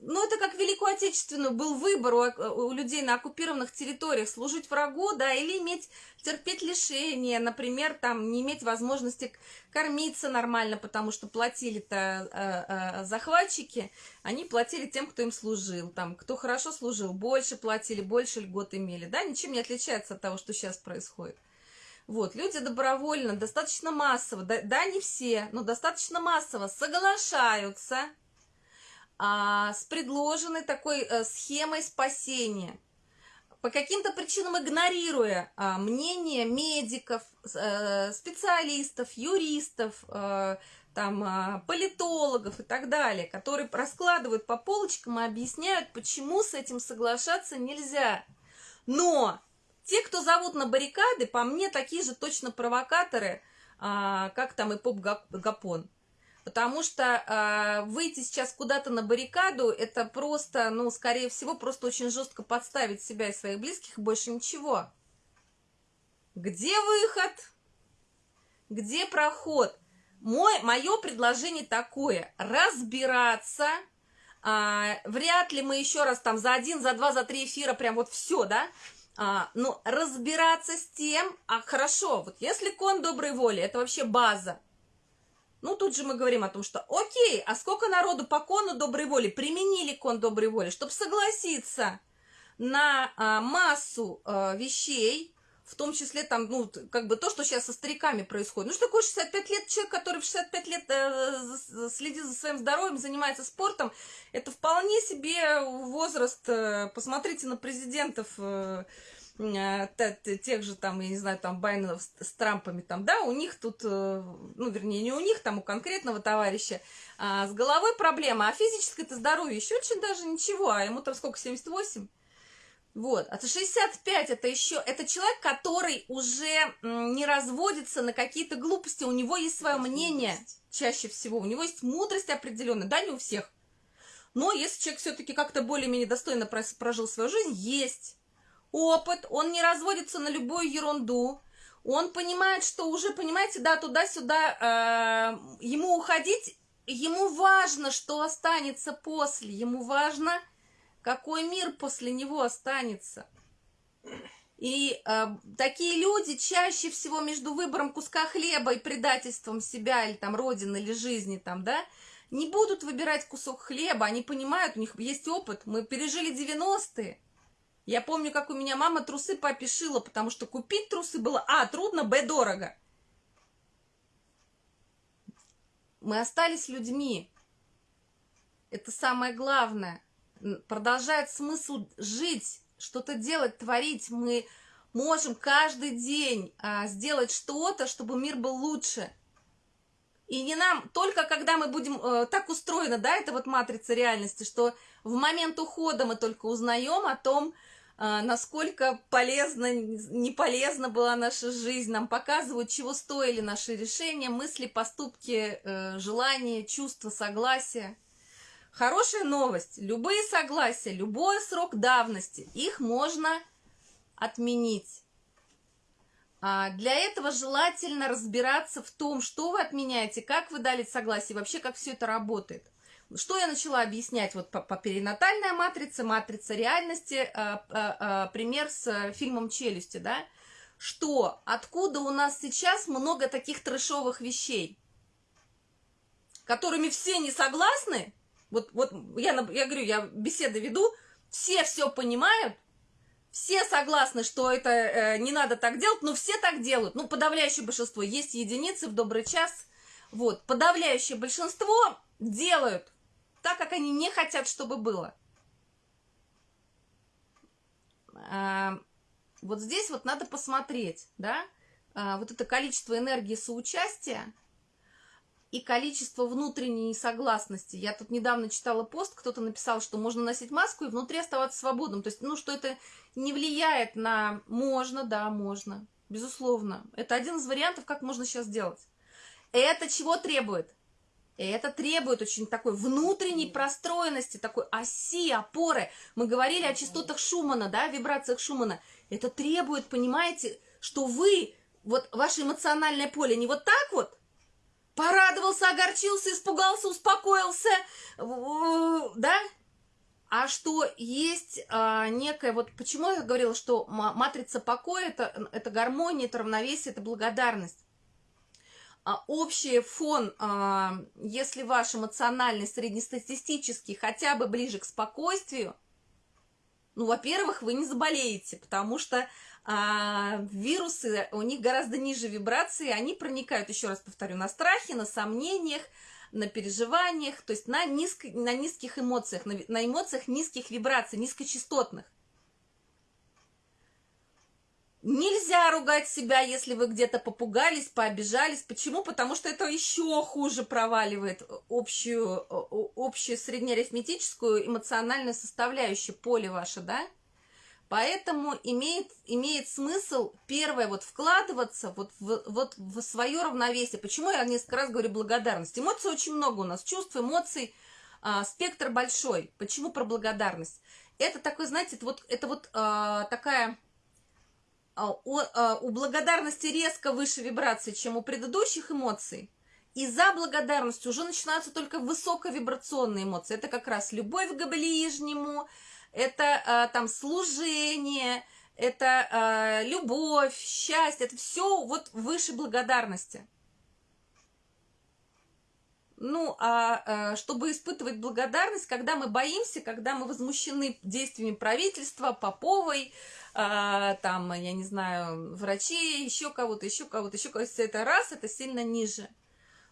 ну, это как Великую Отечественную был выбор у, у людей на оккупированных территориях, служить врагу, да, или иметь, терпеть лишения, например, там, не иметь возможности кормиться нормально, потому что платили-то э, э, захватчики, они платили тем, кто им служил, там, кто хорошо служил, больше платили, больше льгот имели, да, ничем не отличается от того, что сейчас происходит. Вот, люди добровольно, достаточно массово, да, да не все, но достаточно массово соглашаются а, с предложенной такой а, схемой спасения. По каким-то причинам игнорируя а, мнение медиков, а, специалистов, юристов, а, там, а, политологов и так далее, которые раскладывают по полочкам и объясняют, почему с этим соглашаться нельзя. Но те, кто зовут на баррикады, по мне, такие же точно провокаторы, а, как там и Поп Гапон. Потому что э, выйти сейчас куда-то на баррикаду, это просто, ну, скорее всего, просто очень жестко подставить себя и своих близких, больше ничего. Где выход? Где проход? Мой, мое предложение такое, разбираться, а, вряд ли мы еще раз там за один, за два, за три эфира прям вот все, да, а, ну, разбираться с тем, а хорошо, вот если кон доброй воли, это вообще база, ну, тут же мы говорим о том, что окей, а сколько народу по кону доброй воли применили кон доброй воли, чтобы согласиться на а, массу а, вещей, в том числе там, ну, как бы то, что сейчас со стариками происходит. Ну, что такое 65 лет человек, который в 65 лет э, следит за своим здоровьем, занимается спортом, это вполне себе возраст, э, посмотрите на президентов, э, тех же там, я не знаю, там Байнов с Трампами там, да, у них тут, э, ну, вернее, не у них, там у конкретного товарища, а с головой проблема, а физическое-то здоровье еще очень даже ничего, а ему там сколько, 78? Вот, а 65 это еще, это человек, который уже не разводится на какие-то глупости, у него есть свое мнение чаще всего, у него есть мудрость определенная, да, не у всех, Но если человек все-таки как-то более-менее достойно прожил свою жизнь, есть опыт, он не разводится на любую ерунду, он понимает, что уже, понимаете, да, туда-сюда э, ему уходить, ему важно, что останется после, ему важно, какой мир после него останется. И э, такие люди чаще всего между выбором куска хлеба и предательством себя или там родины или жизни там, да, не будут выбирать кусок хлеба, они понимают, у них есть опыт, мы пережили 90-е. Я помню, как у меня мама трусы папе шила, потому что купить трусы было, а, трудно, б, дорого. Мы остались людьми. Это самое главное. Продолжает смысл жить, что-то делать, творить. Мы можем каждый день а, сделать что-то, чтобы мир был лучше. И не нам, только когда мы будем э, так устроены, да, это вот матрица реальности, что в момент ухода мы только узнаем о том, насколько полезна, не полезна была наша жизнь, нам показывают, чего стоили наши решения, мысли, поступки, э, желания, чувства, согласия. Хорошая новость. Любые согласия, любой срок давности, их можно отменить. А для этого желательно разбираться в том, что вы отменяете, как вы дали согласие, вообще как все это работает. Что я начала объяснять вот по, по перинатальной матрице, матрица реальности, а, а, а, пример с фильмом «Челюсти», да, что откуда у нас сейчас много таких трэшовых вещей, которыми все не согласны, вот, вот я, я говорю, я беседы веду, все все понимают, все согласны, что это э, не надо так делать, но все так делают. Ну, подавляющее большинство. Есть единицы в добрый час. Вот, подавляющее большинство делают так, как они не хотят, чтобы было. А, вот здесь вот надо посмотреть, да, а, вот это количество энергии соучастия, и количество внутренней согласности. Я тут недавно читала пост, кто-то написал, что можно носить маску и внутри оставаться свободным. То есть, ну, что это не влияет на... Можно, да, можно. Безусловно. Это один из вариантов, как можно сейчас сделать. Это чего требует? Это требует очень такой внутренней простроенности, такой оси, опоры. Мы говорили о частотах Шумана, да, вибрациях Шумана. Это требует, понимаете, что вы, вот ваше эмоциональное поле не вот так вот, порадовался, огорчился, испугался, успокоился, да? А что есть а, некая, вот почему я говорила, что матрица покоя это, это гармония, это равновесие, это благодарность. А общий фон, а, если ваш эмоциональный среднестатистический хотя бы ближе к спокойствию, ну, во-первых, вы не заболеете, потому что а, вирусы, у них гораздо ниже вибрации, они проникают, еще раз повторю, на страхе, на сомнениях, на переживаниях, то есть на, низко, на низких эмоциях, на, на эмоциях низких вибраций, низкочастотных. Нельзя ругать себя, если вы где-то попугались, пообижались. Почему? Потому что это еще хуже проваливает общую, общую среднеарифметическую эмоциональную составляющую поле ваше, да? Поэтому имеет, имеет смысл, первое, вот вкладываться вот в, вот в свое равновесие. Почему я несколько раз говорю благодарность? Эмоций очень много у нас, чувств, эмоций, а, спектр большой. Почему про благодарность? Это такой, знаете, это вот, это вот а, такая... А, у, а, у благодарности резко выше вибрации, чем у предыдущих эмоций. И за благодарностью уже начинаются только высоковибрационные эмоции. Это как раз любовь к ближнему, это а, там служение, это любовь, счастье, это все вот выше благодарности. Ну, а чтобы испытывать благодарность, когда мы боимся, когда мы возмущены действиями правительства, Поповой, а, там, я не знаю, врачей, еще кого-то, еще кого-то, еще кого-то, это раз, это сильно ниже.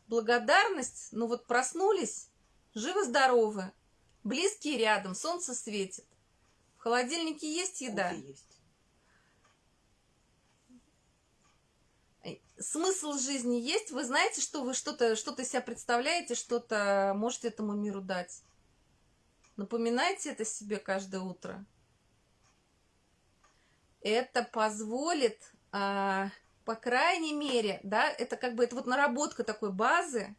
Благодарность, ну вот проснулись, живы-здоровы, близкие рядом, солнце светит. В холодильнике есть еда? Кофе есть. Смысл жизни есть? Вы знаете, что вы что-то что, -то, себя представляете, что-то можете этому миру дать? Напоминайте это себе каждое утро. Это позволит, а, по крайней мере, да, это как бы это вот наработка такой базы,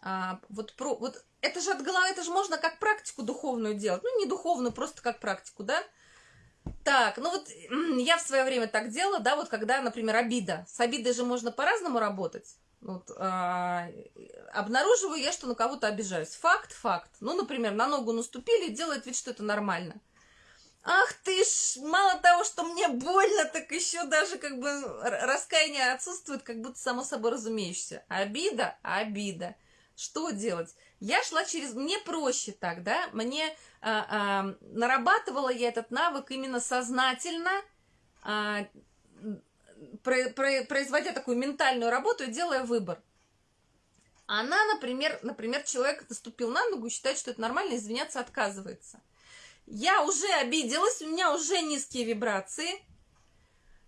а, вот про вот это же от головы, это же можно как практику духовную делать. Ну, не духовную, просто как практику, да? Так, ну вот я в свое время так делала, да, вот когда, например, обида. С обидой же можно по-разному работать. Вот, а, обнаруживаю я, что на кого-то обижаюсь. Факт, факт. Ну, например, на ногу наступили, делает вид, что это нормально. Ах ты ж, мало того, что мне больно, так еще даже как бы раскаяние отсутствует, как будто само собой разумеющееся. Обида, обида. Что делать? Я шла через... Мне проще так, да? Мне а, а, нарабатывала я этот навык именно сознательно, а, про, про, производя такую ментальную работу и делая выбор. Она, например, например, человек наступил на ногу считает, что это нормально, извиняться отказывается. Я уже обиделась, у меня уже низкие вибрации.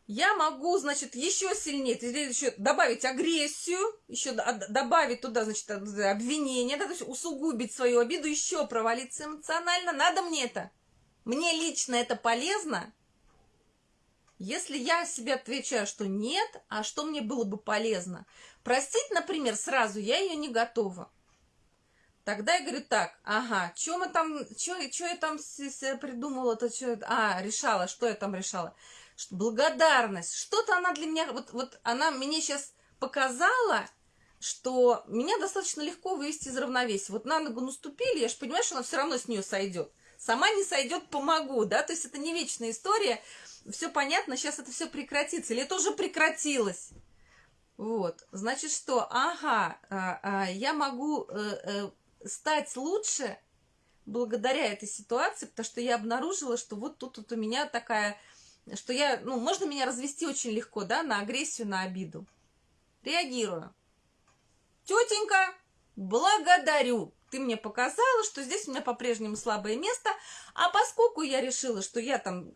Я могу, значит, еще сильнее, еще добавить агрессию, еще добавить туда, значит, обвинение, да, то есть усугубить свою обиду, еще провалиться эмоционально. Надо мне это. Мне лично это полезно. Если я себе отвечаю, что нет, а что мне было бы полезно? Простить, например, сразу я ее не готова. Тогда я говорю так, ага, что мы там, что я там придумала, то что, а, решала, что я там решала? Благодарность, что-то она для меня, вот, вот она мне сейчас показала, что меня достаточно легко вывести из равновесия. Вот на ногу наступили, я же понимаю, что она все равно с нее сойдет. Сама не сойдет, помогу, да, то есть это не вечная история, все понятно, сейчас это все прекратится, или это уже прекратилось. Вот, значит, что, ага, а, а, я могу э, э, стать лучше благодаря этой ситуации, потому что я обнаружила, что вот тут вот у меня такая, что я, ну, можно меня развести очень легко, да, на агрессию, на обиду. Реагирую. Тетенька, благодарю ты мне показала, что здесь у меня по-прежнему слабое место, а поскольку я решила, что я там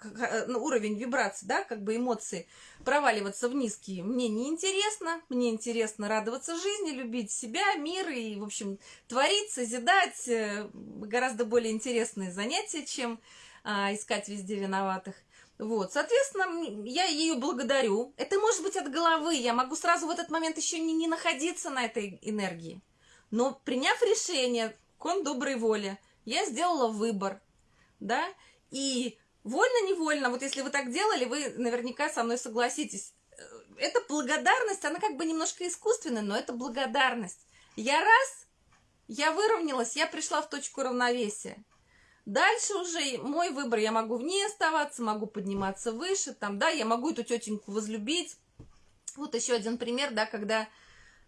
ну, уровень вибрации, да, как бы эмоции проваливаться в низкие, мне не интересно, мне интересно радоваться жизни, любить себя, мир и, в общем, творить, созидать, э, гораздо более интересные занятия, чем а, искать везде виноватых. Вот, соответственно, я ее благодарю. Это может быть от головы, я могу сразу в этот момент еще не, не находиться на этой энергии. Но приняв решение, кон доброй воли, я сделала выбор, да, и вольно-невольно, вот если вы так делали, вы наверняка со мной согласитесь, э, эта благодарность, она как бы немножко искусственная, но это благодарность. Я раз, я выровнялась, я пришла в точку равновесия. Дальше уже мой выбор, я могу в ней оставаться, могу подниматься выше, там, да, я могу эту тетеньку возлюбить. Вот еще один пример, да, когда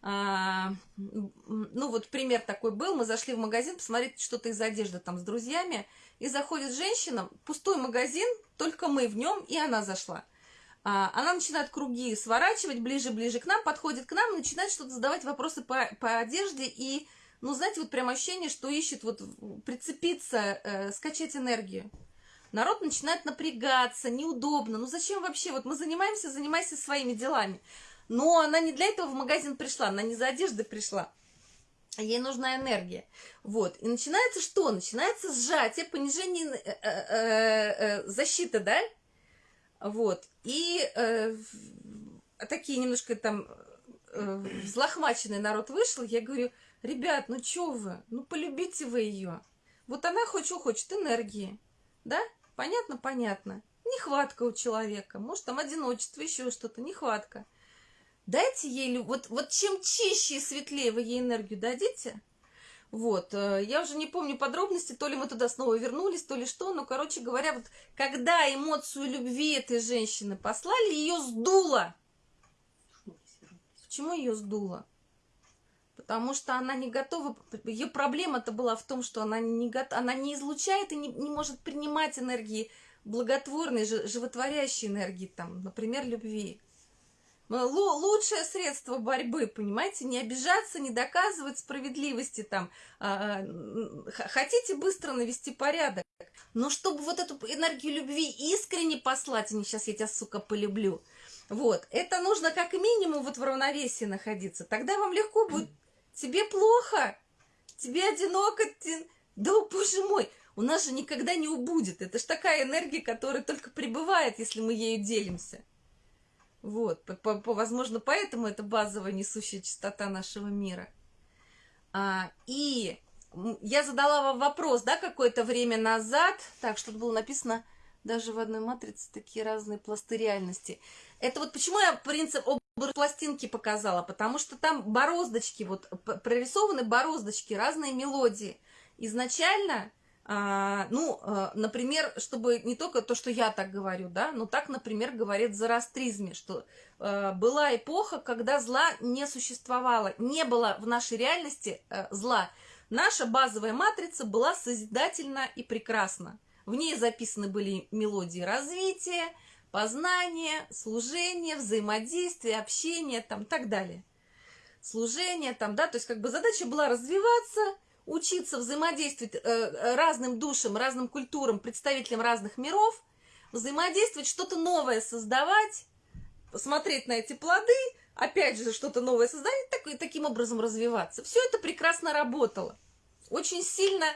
ну вот пример такой был, мы зашли в магазин посмотреть что-то из одежды там с друзьями, и заходит женщина, пустой магазин, только мы в нем, и она зашла. А, она начинает круги сворачивать ближе-ближе к нам, подходит к нам начинает что-то задавать вопросы по, по одежде, и, ну, знаете, вот прям ощущение, что ищет вот прицепиться, э, скачать энергию. Народ начинает напрягаться, неудобно. Ну зачем вообще? Вот мы занимаемся, занимайся своими делами. Но она не для этого в магазин пришла, она не за одеждой пришла. Ей нужна энергия. Вот. И начинается что? Начинается сжатие, понижение э, э, э, защиты, да? Вот. И э, такие немножко там э, взлохмаченный народ вышел. Я говорю, ребят, ну что вы? Ну полюбите вы ее. Вот она хоть хочет, энергии. Да? Понятно? Понятно. Нехватка у человека. Может, там одиночество, еще что-то. Нехватка. Дайте ей, вот, вот чем чище и светлее вы ей энергию дадите, вот, э, я уже не помню подробности, то ли мы туда снова вернулись, то ли что, но, короче говоря, вот когда эмоцию любви этой женщины послали, ее сдуло. Почему ее сдуло? Потому что она не готова, ее проблема-то была в том, что она не, готова, она не излучает и не, не может принимать энергии благотворной, животворящей энергии, там, например, любви. Лучшее средство борьбы, понимаете, не обижаться, не доказывать справедливости там. А, хотите быстро навести порядок, но чтобы вот эту энергию любви искренне послать, а не сейчас я тебя, сука, полюблю. Вот, это нужно как минимум вот в равновесии находиться. Тогда вам легко будет. Тебе плохо, тебе одиноко, ты... да, боже мой, у нас же никогда не убудет. Это ж такая энергия, которая только пребывает, если мы ею делимся. Вот, по, по, возможно, поэтому это базовая несущая частота нашего мира. А, и я задала вам вопрос, да, какое-то время назад, так, что было написано даже в одной матрице такие разные пласты реальности. Это вот почему я принцип образ пластинки показала, потому что там бороздочки, вот прорисованы бороздочки, разные мелодии. Изначально, а, ну, а, например, чтобы не только то, что я так говорю, да, но так, например, говорит в зороастризме, что а, была эпоха, когда зла не существовало, не было в нашей реальности а, зла. Наша базовая матрица была созидательна и прекрасна. В ней записаны были мелодии развития, познания, служения, взаимодействия, общения, там, так далее. Служение, там, да, то есть как бы задача была развиваться, учиться взаимодействовать э, разным душам, разным культурам, представителям разных миров, взаимодействовать, что-то новое создавать, посмотреть на эти плоды, опять же, что-то новое создать, так, и таким образом развиваться. Все это прекрасно работало. Очень сильно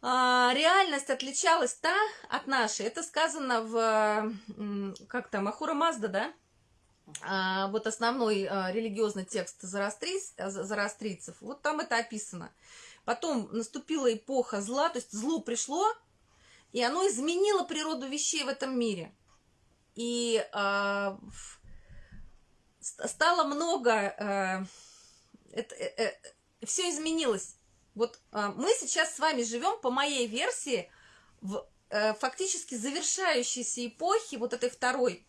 а, реальность отличалась та от нашей. Это сказано в, как там, Ахура Мазда, да? А, вот основной а, религиозный текст зарастриц, зарастрийцев. Вот там это описано. Потом наступила эпоха зла, то есть зло пришло, и оно изменило природу вещей в этом мире. И а, стало много... А, это, э, все изменилось. Вот а, мы сейчас с вами живем по моей версии в э, фактически завершающейся эпохе вот этой второй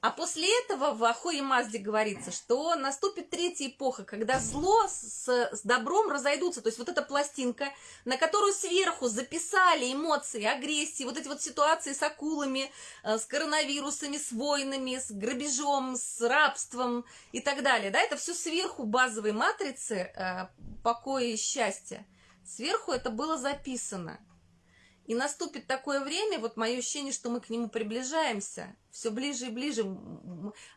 а после этого в Ахое Мазде говорится, что наступит третья эпоха, когда зло с, с добром разойдутся. То есть вот эта пластинка, на которую сверху записали эмоции, агрессии, вот эти вот ситуации с акулами, э, с коронавирусами, с войнами, с грабежом, с рабством и так далее. Да, это все сверху базовой матрицы э, покоя и счастья. Сверху это было записано. И наступит такое время, вот мое ощущение, что мы к нему приближаемся, все ближе и ближе.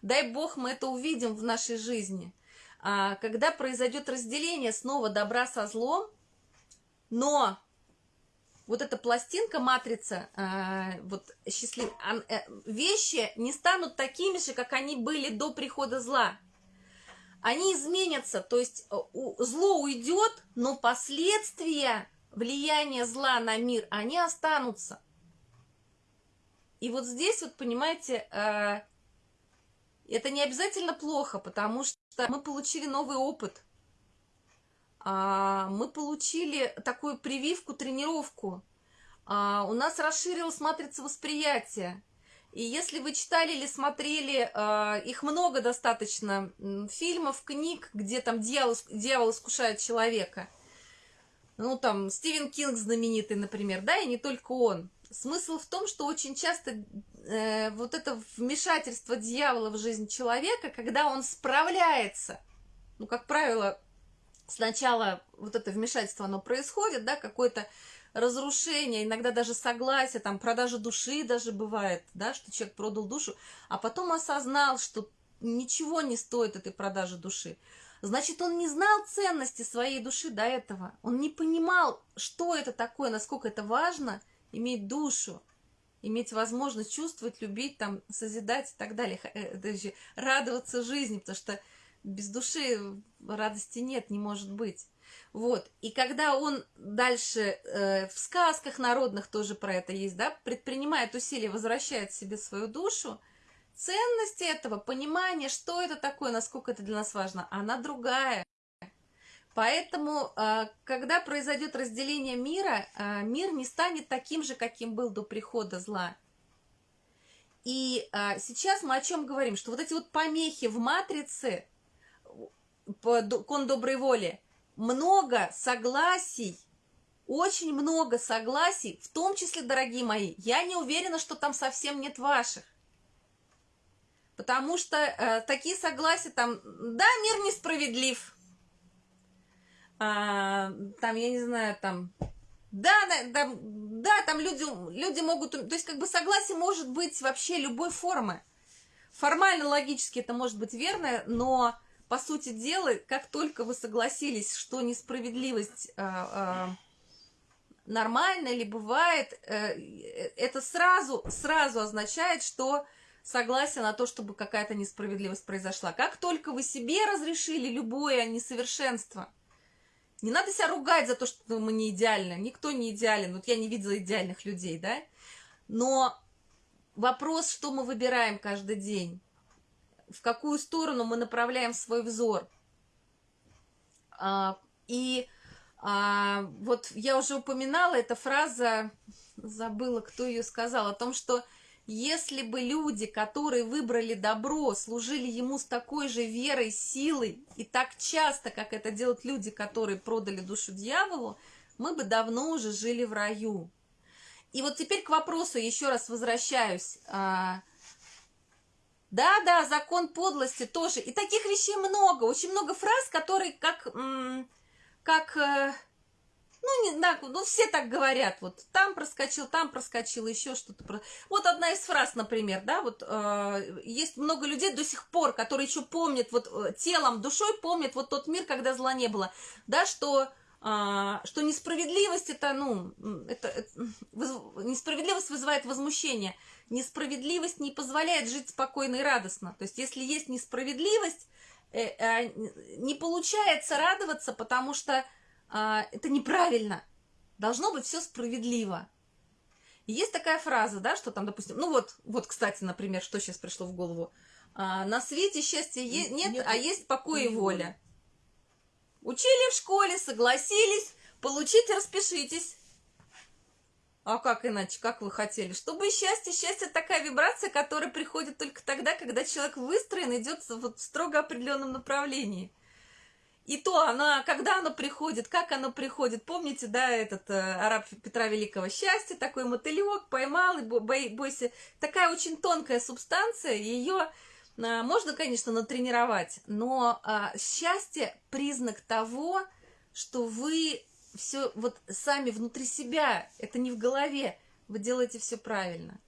Дай бог мы это увидим в нашей жизни. А, когда произойдет разделение снова добра со злом, но вот эта пластинка, матрица, а, вот счастлив... Э, вещи не станут такими же, как они были до прихода зла. Они изменятся, то есть э, зло уйдет, но последствия влияние зла на мир, они останутся. И вот здесь, вот понимаете, э, это не обязательно плохо, потому что мы получили новый опыт. А, мы получили такую прививку, тренировку. А, у нас расширилась матрица восприятия. И если вы читали или смотрели, э, их много достаточно фильмов, книг, где там дьявол, дьявол искушает человека – ну, там, Стивен Кинг знаменитый, например, да, и не только он. Смысл в том, что очень часто э, вот это вмешательство дьявола в жизнь человека, когда он справляется, ну, как правило, сначала вот это вмешательство, оно происходит, да, какое-то разрушение, иногда даже согласие, там, продажа души даже бывает, да, что человек продал душу, а потом осознал, что ничего не стоит этой продажи души. Значит, он не знал ценности своей души до этого. Он не понимал, что это такое, насколько это важно иметь душу, иметь возможность чувствовать, любить, там, созидать и так далее, даже радоваться жизни, потому что без души радости нет, не может быть. Вот. И когда он дальше э, в сказках народных тоже про это есть, да, предпринимает усилия, возвращает себе свою душу, ценность этого, понимание, что это такое, насколько это для нас важно, она другая. Поэтому, а, когда произойдет разделение мира, а, мир не станет таким же, каким был до прихода зла. И а, сейчас мы о чем говорим? Что вот эти вот помехи в матрице, кон доброй воли, много согласий, очень много согласий, в том числе, дорогие мои, я не уверена, что там совсем нет ваших. Потому что э, такие согласия там, да, мир несправедлив. А, там, я не знаю, там, да, да, да, там люди, люди могут, то есть как бы согласие может быть вообще любой формы. Формально, логически это может быть верно, но по сути дела, как только вы согласились, что несправедливость э, э, нормальна или бывает, э, это сразу, сразу означает, что согласия на то, чтобы какая-то несправедливость произошла. Как только вы себе разрешили любое несовершенство, не надо себя ругать за то, что мы не идеальны. Никто не идеален. Вот я не видела идеальных людей, да? Но вопрос, что мы выбираем каждый день, в какую сторону мы направляем свой взор. А, и а, вот я уже упоминала, эта фраза, забыла, кто ее сказал, о том, что если бы люди, которые выбрали добро, служили ему с такой же верой, силой и так часто, как это делают люди, которые продали душу дьяволу, мы бы давно уже жили в раю. И вот теперь к вопросу еще раз возвращаюсь. А, да, да, закон подлости тоже. И таких вещей много, очень много фраз, которые как, как э, ну, не, да, ну, все так говорят, вот там проскочил, там проскочил, еще что-то. Вот одна из фраз, например, да, вот э, есть много людей до сих пор, которые еще помнят, вот э, телом, душой помнят вот тот мир, когда зла не было, да, что а, что несправедливость это, ну, это, это несправедливость вызывает возмущение. Несправедливость не позволяет жить спокойно и радостно. То есть, если есть несправедливость, э, э, не получается радоваться, потому что а, это неправильно. Должно быть все справедливо. И есть такая фраза, да, что там, допустим, ну вот, вот, кстати, например, что сейчас пришло в голову. А, на свете счастья е- нет, нет, а есть покой и воля. Учили в школе, согласились, получите, распишитесь. А как иначе, как вы хотели? Чтобы счастье, счастье такая вибрация, которая приходит только тогда, когда человек выстроен, идет вот в строго определенном направлении. И то она, когда оно приходит, как оно приходит, помните, да, этот э, араб Петра Великого? Счастье, такой мотылек поймал, и бой, бойся, такая очень тонкая субстанция, ее э, можно, конечно, натренировать, но э, счастье признак того, что вы все вот сами внутри себя, это не в голове, вы делаете все правильно.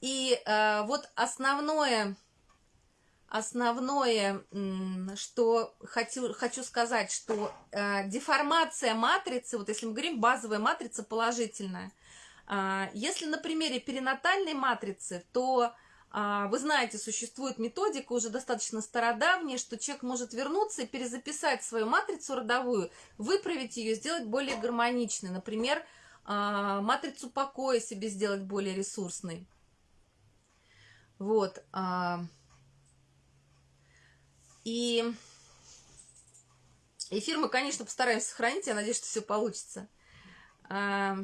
И э, вот основное основное, что хочу, хочу сказать, что э, деформация матрицы, вот если мы говорим базовая матрица положительная, э, если на примере перинатальной матрицы, то э, вы знаете, существует методика уже достаточно стародавняя, что человек может вернуться и перезаписать свою матрицу родовую, выправить ее, сделать более гармоничной. Например, э, матрицу покоя себе сделать более ресурсной. Вот. Э, и эфир мы, конечно, постараемся сохранить. Я надеюсь, что все получится. А,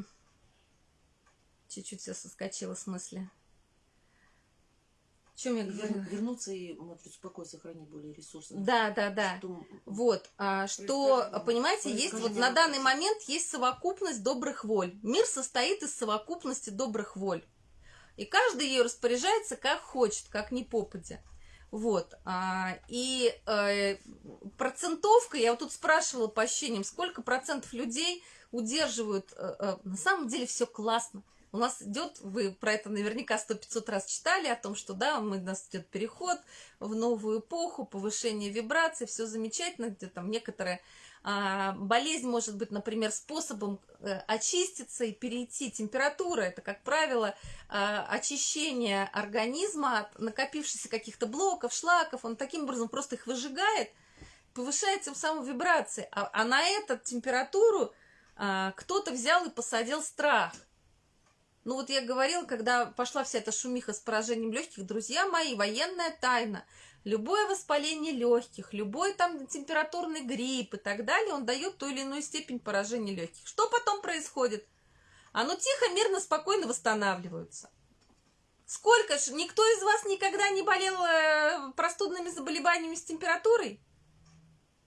чуть-чуть все соскочило с мысли. Чем я говорила? Вернуться и матрицу покоя сохранить более ресурсно. Да, да, да. Что... Вот, а, что, понимаете, есть вот на данный момент есть совокупность добрых воль. Мир состоит из совокупности добрых воль. И каждый ее распоряжается как хочет, как не попадя. Вот. А, и э, процентовка, я вот тут спрашивала по ощущениям, сколько процентов людей удерживают, э, э, на самом деле все классно. У нас идет, вы про это наверняка сто пятьсот раз читали, о том, что да, у нас идет переход в новую эпоху, повышение вибраций, все замечательно, где там некоторые болезнь может быть, например, способом э, очиститься и перейти. Температура – это, как правило, а, очищение организма от накопившихся каких-то блоков, шлаков. Он таким образом просто их выжигает, повышает тем самым вибрации. А, а на эту температуру кто-то взял и посадил страх. Ну вот я говорила, когда пошла вся эта шумиха с поражением легких, друзья мои, военная тайна – любое воспаление легких, любой там температурный грипп и так далее, он дает ту или иную степень поражения легких. Что потом происходит? Оно тихо, мирно, спокойно восстанавливается. Сколько ж, никто из вас никогда не болел э, простудными заболеваниями с температурой?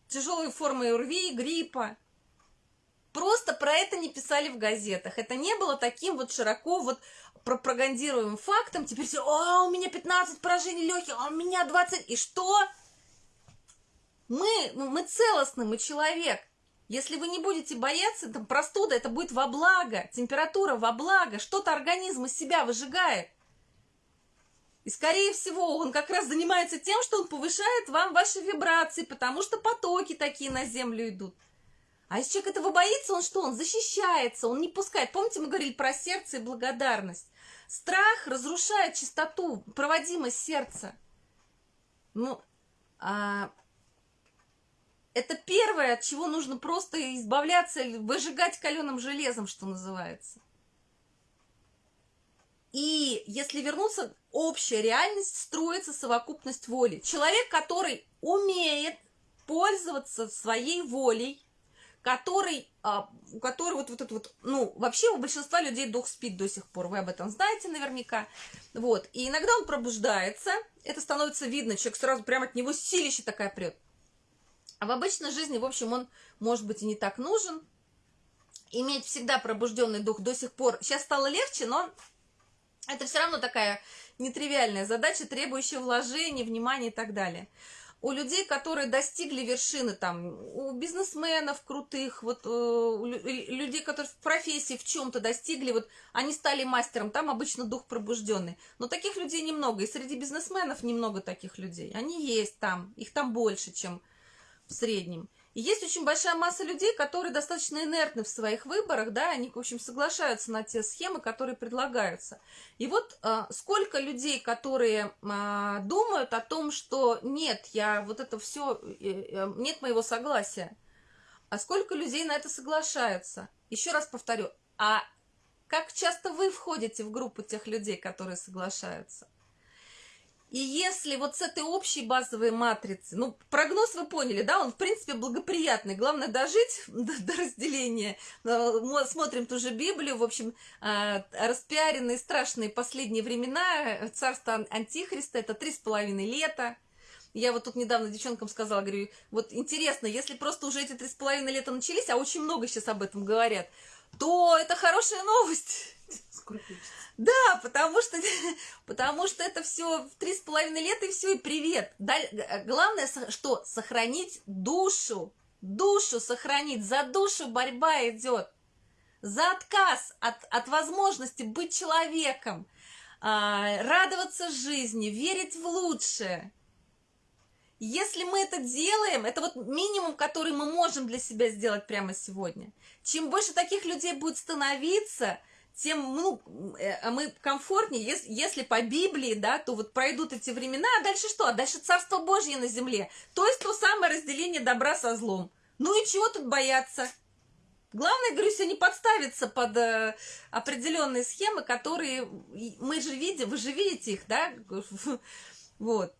Тяжелой формой ОРВИ, гриппа. Просто про это не писали в газетах. Это не было таким вот широко вот пропагандируем фактом, теперь все, а у меня 15 поражений легких, а у меня 20, и что? Мы, мы целостны, мы человек. Если вы не будете бояться, там простуда, это будет во благо, температура во благо, что-то организм из себя выжигает. И, скорее всего, он как раз занимается тем, что он повышает вам ваши вибрации, потому что потоки такие на Землю идут. А если человек этого боится, он что? Он защищается, он не пускает. Помните, мы говорили про сердце и благодарность. Страх разрушает чистоту, проводимость сердца. Ну, а, это первое, от чего нужно просто избавляться, выжигать каленым железом, что называется. И если вернуться, общая реальность строится совокупность воли. Человек, который умеет пользоваться своей волей, который, а, у которого вот, вот это вот, ну, вообще у большинства людей дух спит до сих пор, вы об этом знаете наверняка, вот, и иногда он пробуждается, это становится видно, человек сразу прямо от него силище такая прет, а в обычной жизни, в общем, он, может быть, и не так нужен, иметь всегда пробужденный дух до сих пор, сейчас стало легче, но это все равно такая нетривиальная задача, требующая вложений, внимания и так далее у людей, которые достигли вершины, там, у бизнесменов крутых, вот, э, у людей, которые в профессии в чем-то достигли, вот, они стали мастером, там обычно дух пробужденный. Но таких людей немного, и среди бизнесменов немного таких людей. Они есть там, их там больше, чем в среднем. И есть очень большая масса людей, которые достаточно инертны в своих выборах, да, они, в общем, соглашаются на те схемы, которые предлагаются. И вот а, сколько людей, которые а, думают о том, что нет, я вот это все, э, э, нет моего согласия, а сколько людей на это соглашаются? Еще раз повторю, а как часто вы входите в группу тех людей, которые соглашаются? И если вот с этой общей базовой матрицы, ну, прогноз вы поняли, да, он, в принципе, благоприятный. Главное дожить до, до разделения. Мы смотрим ту же Библию, в общем, а, распиаренные страшные последние времена, царство Антихриста, это три с половиной лета. Я вот тут недавно девчонкам сказала, говорю, вот интересно, если просто уже эти три с половиной лета начались, а очень много сейчас об этом говорят, то это хорошая новость. Да, потому что, потому что это все в три с половиной лет и все, и привет. Э, главное, что сохранить душу, душу сохранить, за душу борьба идет, за отказ от, от возможности быть человеком, а, радоваться жизни, верить в лучшее. Если мы это делаем, это вот минимум, который мы можем для себя сделать прямо сегодня. Чем больше таких людей будет становиться, тем ну, э, а мы комфортнее, если, если по Библии, да, то вот пройдут эти времена, а дальше что? А дальше Царство Божье на земле. То есть то самое разделение добра со злом. Ну и чего тут бояться? Главное, говорю, все не подставиться под э, определенные схемы, которые мы же видим, вы же видите их, да? Вот.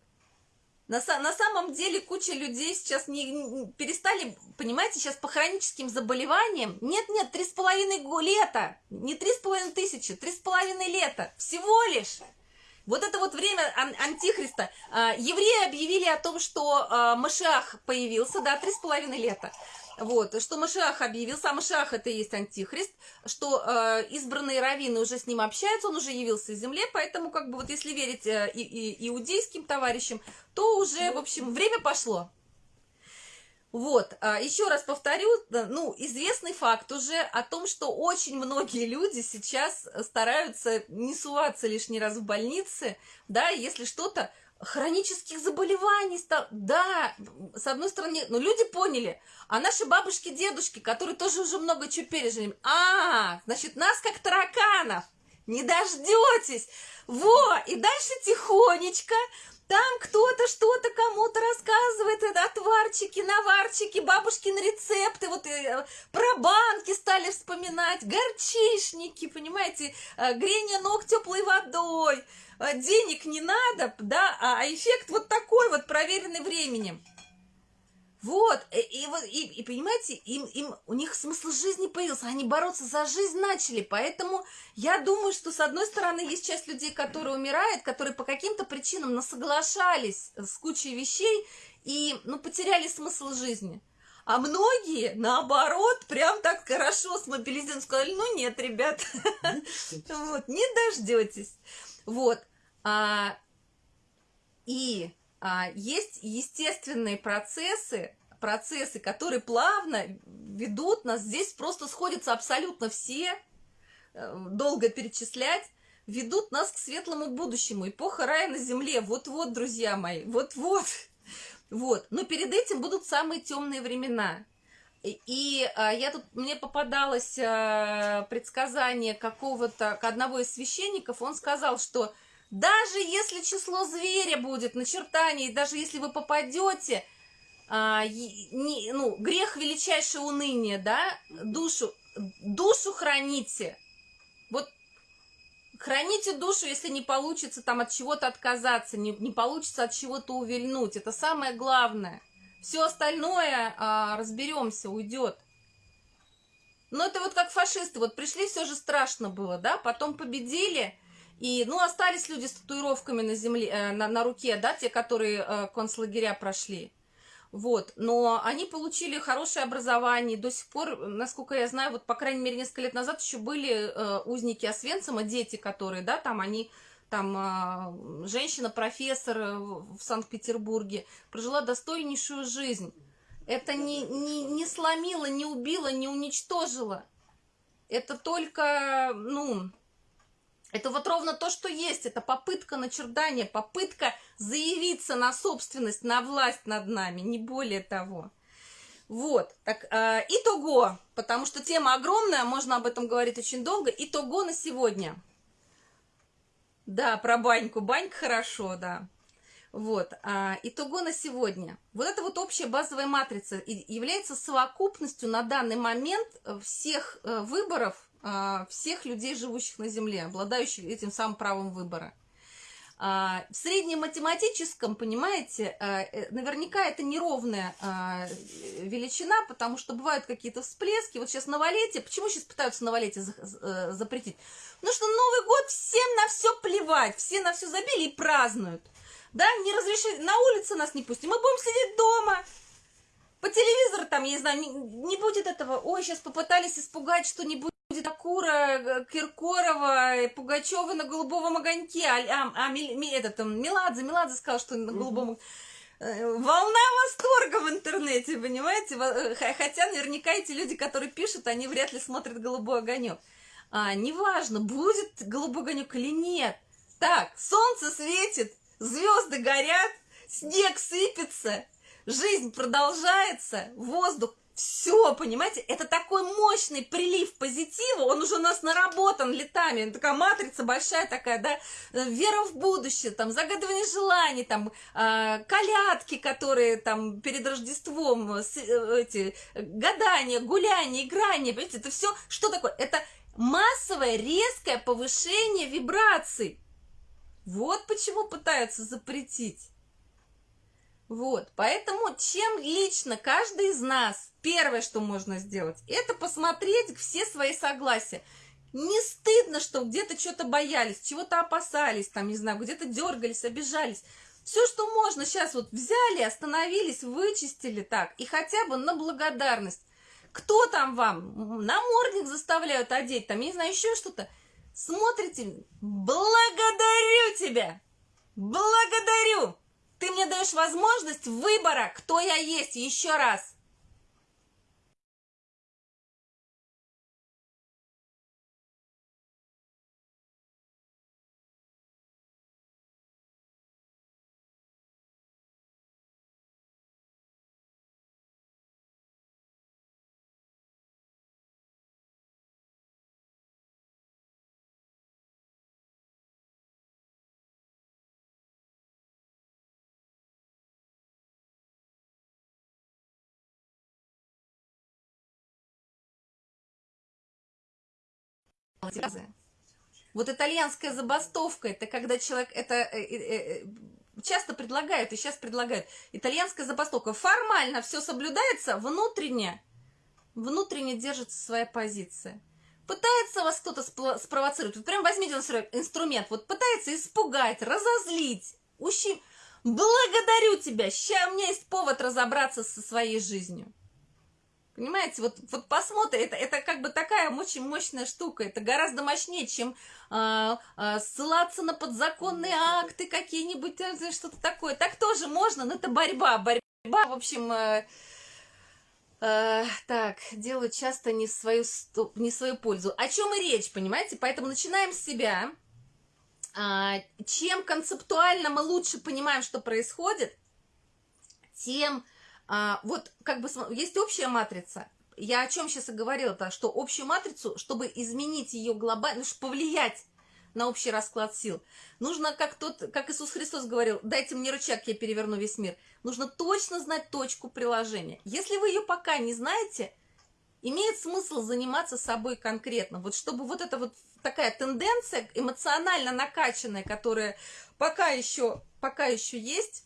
На, на самом деле куча людей сейчас не, не перестали, понимаете, сейчас по хроническим заболеваниям. Нет, нет, три с половиной лета, не три с половиной тысячи, три с половиной лета, всего лишь. Вот это вот время ан антихриста. А, евреи объявили о том, что а, Машиах появился, да, три с половиной лета. Вот, что Машиах объявил, сам Машиах это и есть антихрист, что э, избранные раввины уже с ним общаются, он уже явился из земле, поэтому, как бы, вот если верить э, и, и, иудейским товарищам, то уже, в общем, время пошло. Вот, а, еще раз повторю, ну, известный факт уже о том, что очень многие люди сейчас стараются не суваться лишний раз в больнице, да, если что-то, хронических заболеваний стал. Да, с одной стороны, но люди поняли. А наши бабушки, дедушки, которые тоже уже много чего пережили, а, значит, нас как тараканов, не дождетесь. Во, и дальше тихонечко, там кто-то что-то кому-то рассказывает, это отварчики, наварчики, бабушкины рецепты, вот э, про банки стали вспоминать, горчишники, понимаете, э, грение ног теплой водой, денег не надо, да, а, а эффект вот такой вот, проверенный временем. Вот, и, и, и, и понимаете, им, им, у них смысл жизни появился, они бороться за жизнь начали, поэтому я думаю, что с одной стороны есть часть людей, которые умирают, которые по каким-то причинам насоглашались с кучей вещей и, ну, потеряли смысл жизни. А многие, наоборот, прям так хорошо смобилизированы, сказали, ну нет, ребят, вот, не дождетесь. Вот, а, и а, есть естественные процессы, процессы, которые плавно ведут нас. Здесь просто сходятся абсолютно все, э, долго перечислять, ведут нас к светлому будущему. Эпоха рая на земле. Вот-вот, друзья мои, вот-вот. Вот. Но перед этим будут самые темные времена. И а, я тут, мне попадалось а, предсказание какого-то, одного из священников, он сказал, что даже если число зверя будет начертание, даже если вы попадете, а, не, ну, грех величайшее уныние, да, душу, душу храните. Вот храните душу, если не получится там от чего-то отказаться, не, не получится от чего-то увильнуть. Это самое главное. Все остальное а, разберемся, уйдет. Но это вот как фашисты, вот пришли, все же страшно было, да, потом победили, и, ну, остались люди с татуировками на земле, э, на, на руке, да, те, которые э, концлагеря прошли. Вот, но они получили хорошее образование, до сих пор, насколько я знаю, вот, по крайней мере, несколько лет назад еще были э, узники Освенцима, дети, которые, да, там они там а, женщина-профессор э, в Санкт-Петербурге прожила достойнейшую жизнь. Это не, не, не сломило, не убило, не уничтожило. Это только, ну, это вот ровно то, что есть. Это попытка начертания, попытка заявиться на собственность, на власть над нами, не более того. Вот, так, э, итого, потому что тема огромная, можно об этом говорить очень долго. Итого на сегодня – да, про баньку. Банька хорошо, да. Вот. А, итого на сегодня. Вот эта вот общая базовая матрица является совокупностью на данный момент всех э, выборов всех людей, живущих на Земле, обладающих этим самым правом выбора. А, в среднематематическом, понимаете, а, э, наверняка это неровная а, величина, потому что бывают какие-то всплески. Вот сейчас новолетие, почему сейчас пытаются новолетие э, запретить? Ну что Новый год всем на все плевать, все на все забили и празднуют. Да, не разрешили, на улице нас не пустим, мы будем сидеть дома, по телевизору там, я не знаю, не, не будет этого, ой, сейчас попытались испугать, что не будет будет Акура, э, Киркорова, Пугачева на голубом огоньке, а, а, а этот, Меладзе, Меладзе сказал, что на голубом э, Волна восторга в интернете, понимаете? Э, хотя наверняка эти люди, которые пишут, они вряд ли смотрят голубой огонек. А, неважно, будет голубой огонек или нет. Так, солнце светит, звезды горят, снег сыпется, жизнь продолжается, воздух все, понимаете, это такой мощный прилив позитива, он уже у нас наработан летами, такая матрица большая такая, да, э, вера в будущее, там, загадывание желаний, там, э, колядки, которые там перед Рождеством, э, эти, гадания, гуляния, играния, понимаете, это все, что такое? Это массовое резкое повышение вибраций. Вот почему пытаются запретить. Вот, поэтому чем лично каждый из нас, первое, что можно сделать, это посмотреть все свои согласия. Не стыдно, что где-то что-то боялись, чего-то опасались, там, не знаю, где-то дергались, обижались. Все, что можно, сейчас вот взяли, остановились, вычистили так, и хотя бы на благодарность. Кто там вам? Намордник заставляют одеть, там, не знаю, еще что-то. Смотрите, благодарю тебя, благодарю. Ты мне даешь возможность выбора, кто я есть, еще раз. Вот итальянская забастовка, это когда человек, это э, э, э, часто предлагают, и сейчас предлагают, итальянская забастовка. Формально все соблюдается, внутренне, внутренне держится своя позиция. Пытается вас кто-то спровоцировать, вот прям возьмите инструмент, вот пытается испугать, разозлить, ущем... Благодарю тебя, сейчас у меня есть повод разобраться со своей жизнью. Понимаете, вот, вот посмотри, это, это как бы такая очень мощная штука, это гораздо мощнее, чем а, а, ссылаться на подзаконные акты какие-нибудь, э, что-то такое. Так тоже можно, но это борьба, борьба, в общем... Э, э, так, делают часто не в, свою, не в свою пользу. О чем и речь, понимаете? Поэтому начинаем с себя. А, чем концептуально мы лучше понимаем, что происходит, тем А, вот как бы есть общая матрица. Я о чем сейчас и говорила-то, что общую матрицу, чтобы изменить ее глобально, ну, чтобы повлиять на общий расклад сил. Нужно, как, тот, как Иисус Христос говорил, дайте мне рычаг, я переверну весь мир. Нужно точно знать точку приложения. Если вы ее пока не знаете, имеет смысл заниматься собой конкретно. Вот чтобы вот эта вот такая тенденция эмоционально накачанная, которая пока еще, пока еще есть,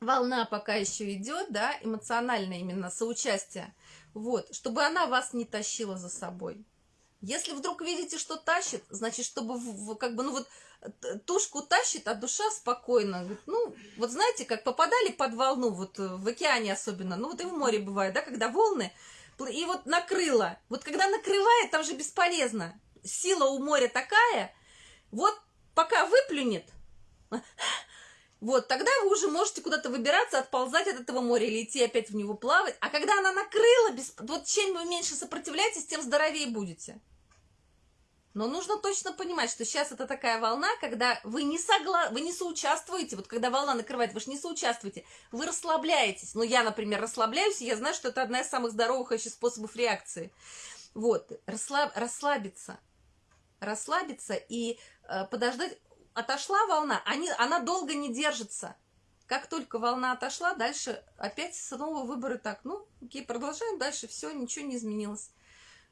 волна пока еще идет, да, эмоциональное именно соучастие, вот, чтобы она вас не тащила за собой. Если вдруг видите, что тащит, значит, чтобы как бы, ну вот тушку тащит, а душа спокойно. Говорит, ну, вот знаете, как попадали под волну, вот э, в океане особенно, ну вот и в море бывает, да, когда волны, и вот накрыло. Вот когда накрывает, там же бесполезно. Сила у моря такая, вот пока выплюнет, вот, тогда вы уже можете куда-то выбираться, отползать от этого моря или идти опять в него плавать. А когда она накрыла, без... вот чем вы меньше сопротивляетесь, тем здоровее будете. Но нужно точно понимать, что сейчас это такая волна, когда вы не, согла... вы не соучаствуете. Вот когда волна накрывает, вы же не соучаствуете. Вы расслабляетесь. Ну, я, например, расслабляюсь, и я знаю, что это одна из самых здоровых еще способов реакции. Вот, расслаб... расслабиться. Расслабиться и э, подождать. Отошла волна, они... она долго не держится. Как только волна отошла, дальше опять снова выборы так. Ну, окей, продолжаем дальше, все, ничего не изменилось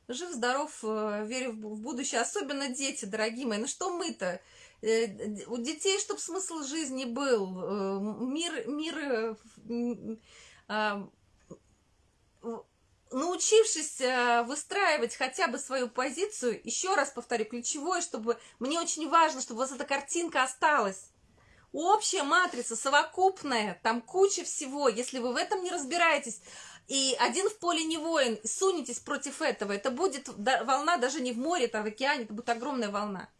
жив-здоров, э, верю в будущее, особенно дети, дорогие мои. Ну что мы-то? Э, у детей, чтобы смысл жизни был, э, мир, мир, научившись выстраивать хотя бы свою позицию, еще раз повторю, ключевое, чтобы мне очень важно, чтобы у вас эта картинка осталась. Общая матрица, совокупная, там куча всего. Если вы в этом не разбираетесь, и один в поле не воин, сунетесь против этого, это будет волна даже не в море, это в океане, это будет огромная волна.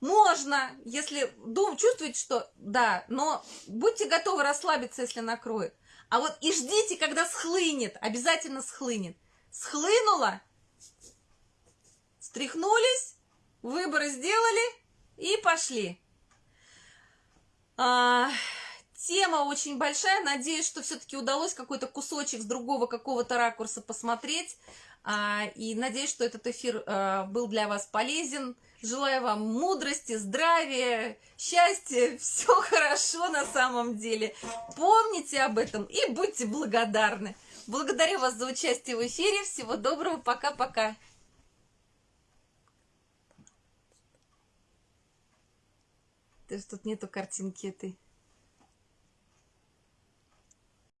Можно, если дум, чувствуете, что да, но будьте готовы расслабиться, если накроет. А вот и ждите, когда схлынет, обязательно схлынет. Схлынуло, стряхнулись, выборы сделали и пошли. А, Тема очень большая. Надеюсь, что все-таки удалось какой-то кусочек с другого какого-то ракурса посмотреть. А, и надеюсь, что этот эфир а, был для вас полезен. Желаю вам мудрости, здравия, счастья. Все хорошо на самом деле. Помните об этом и будьте благодарны. Благодарю вас за участие в эфире. Всего доброго. Пока-пока. Ты тут нету картинки этой.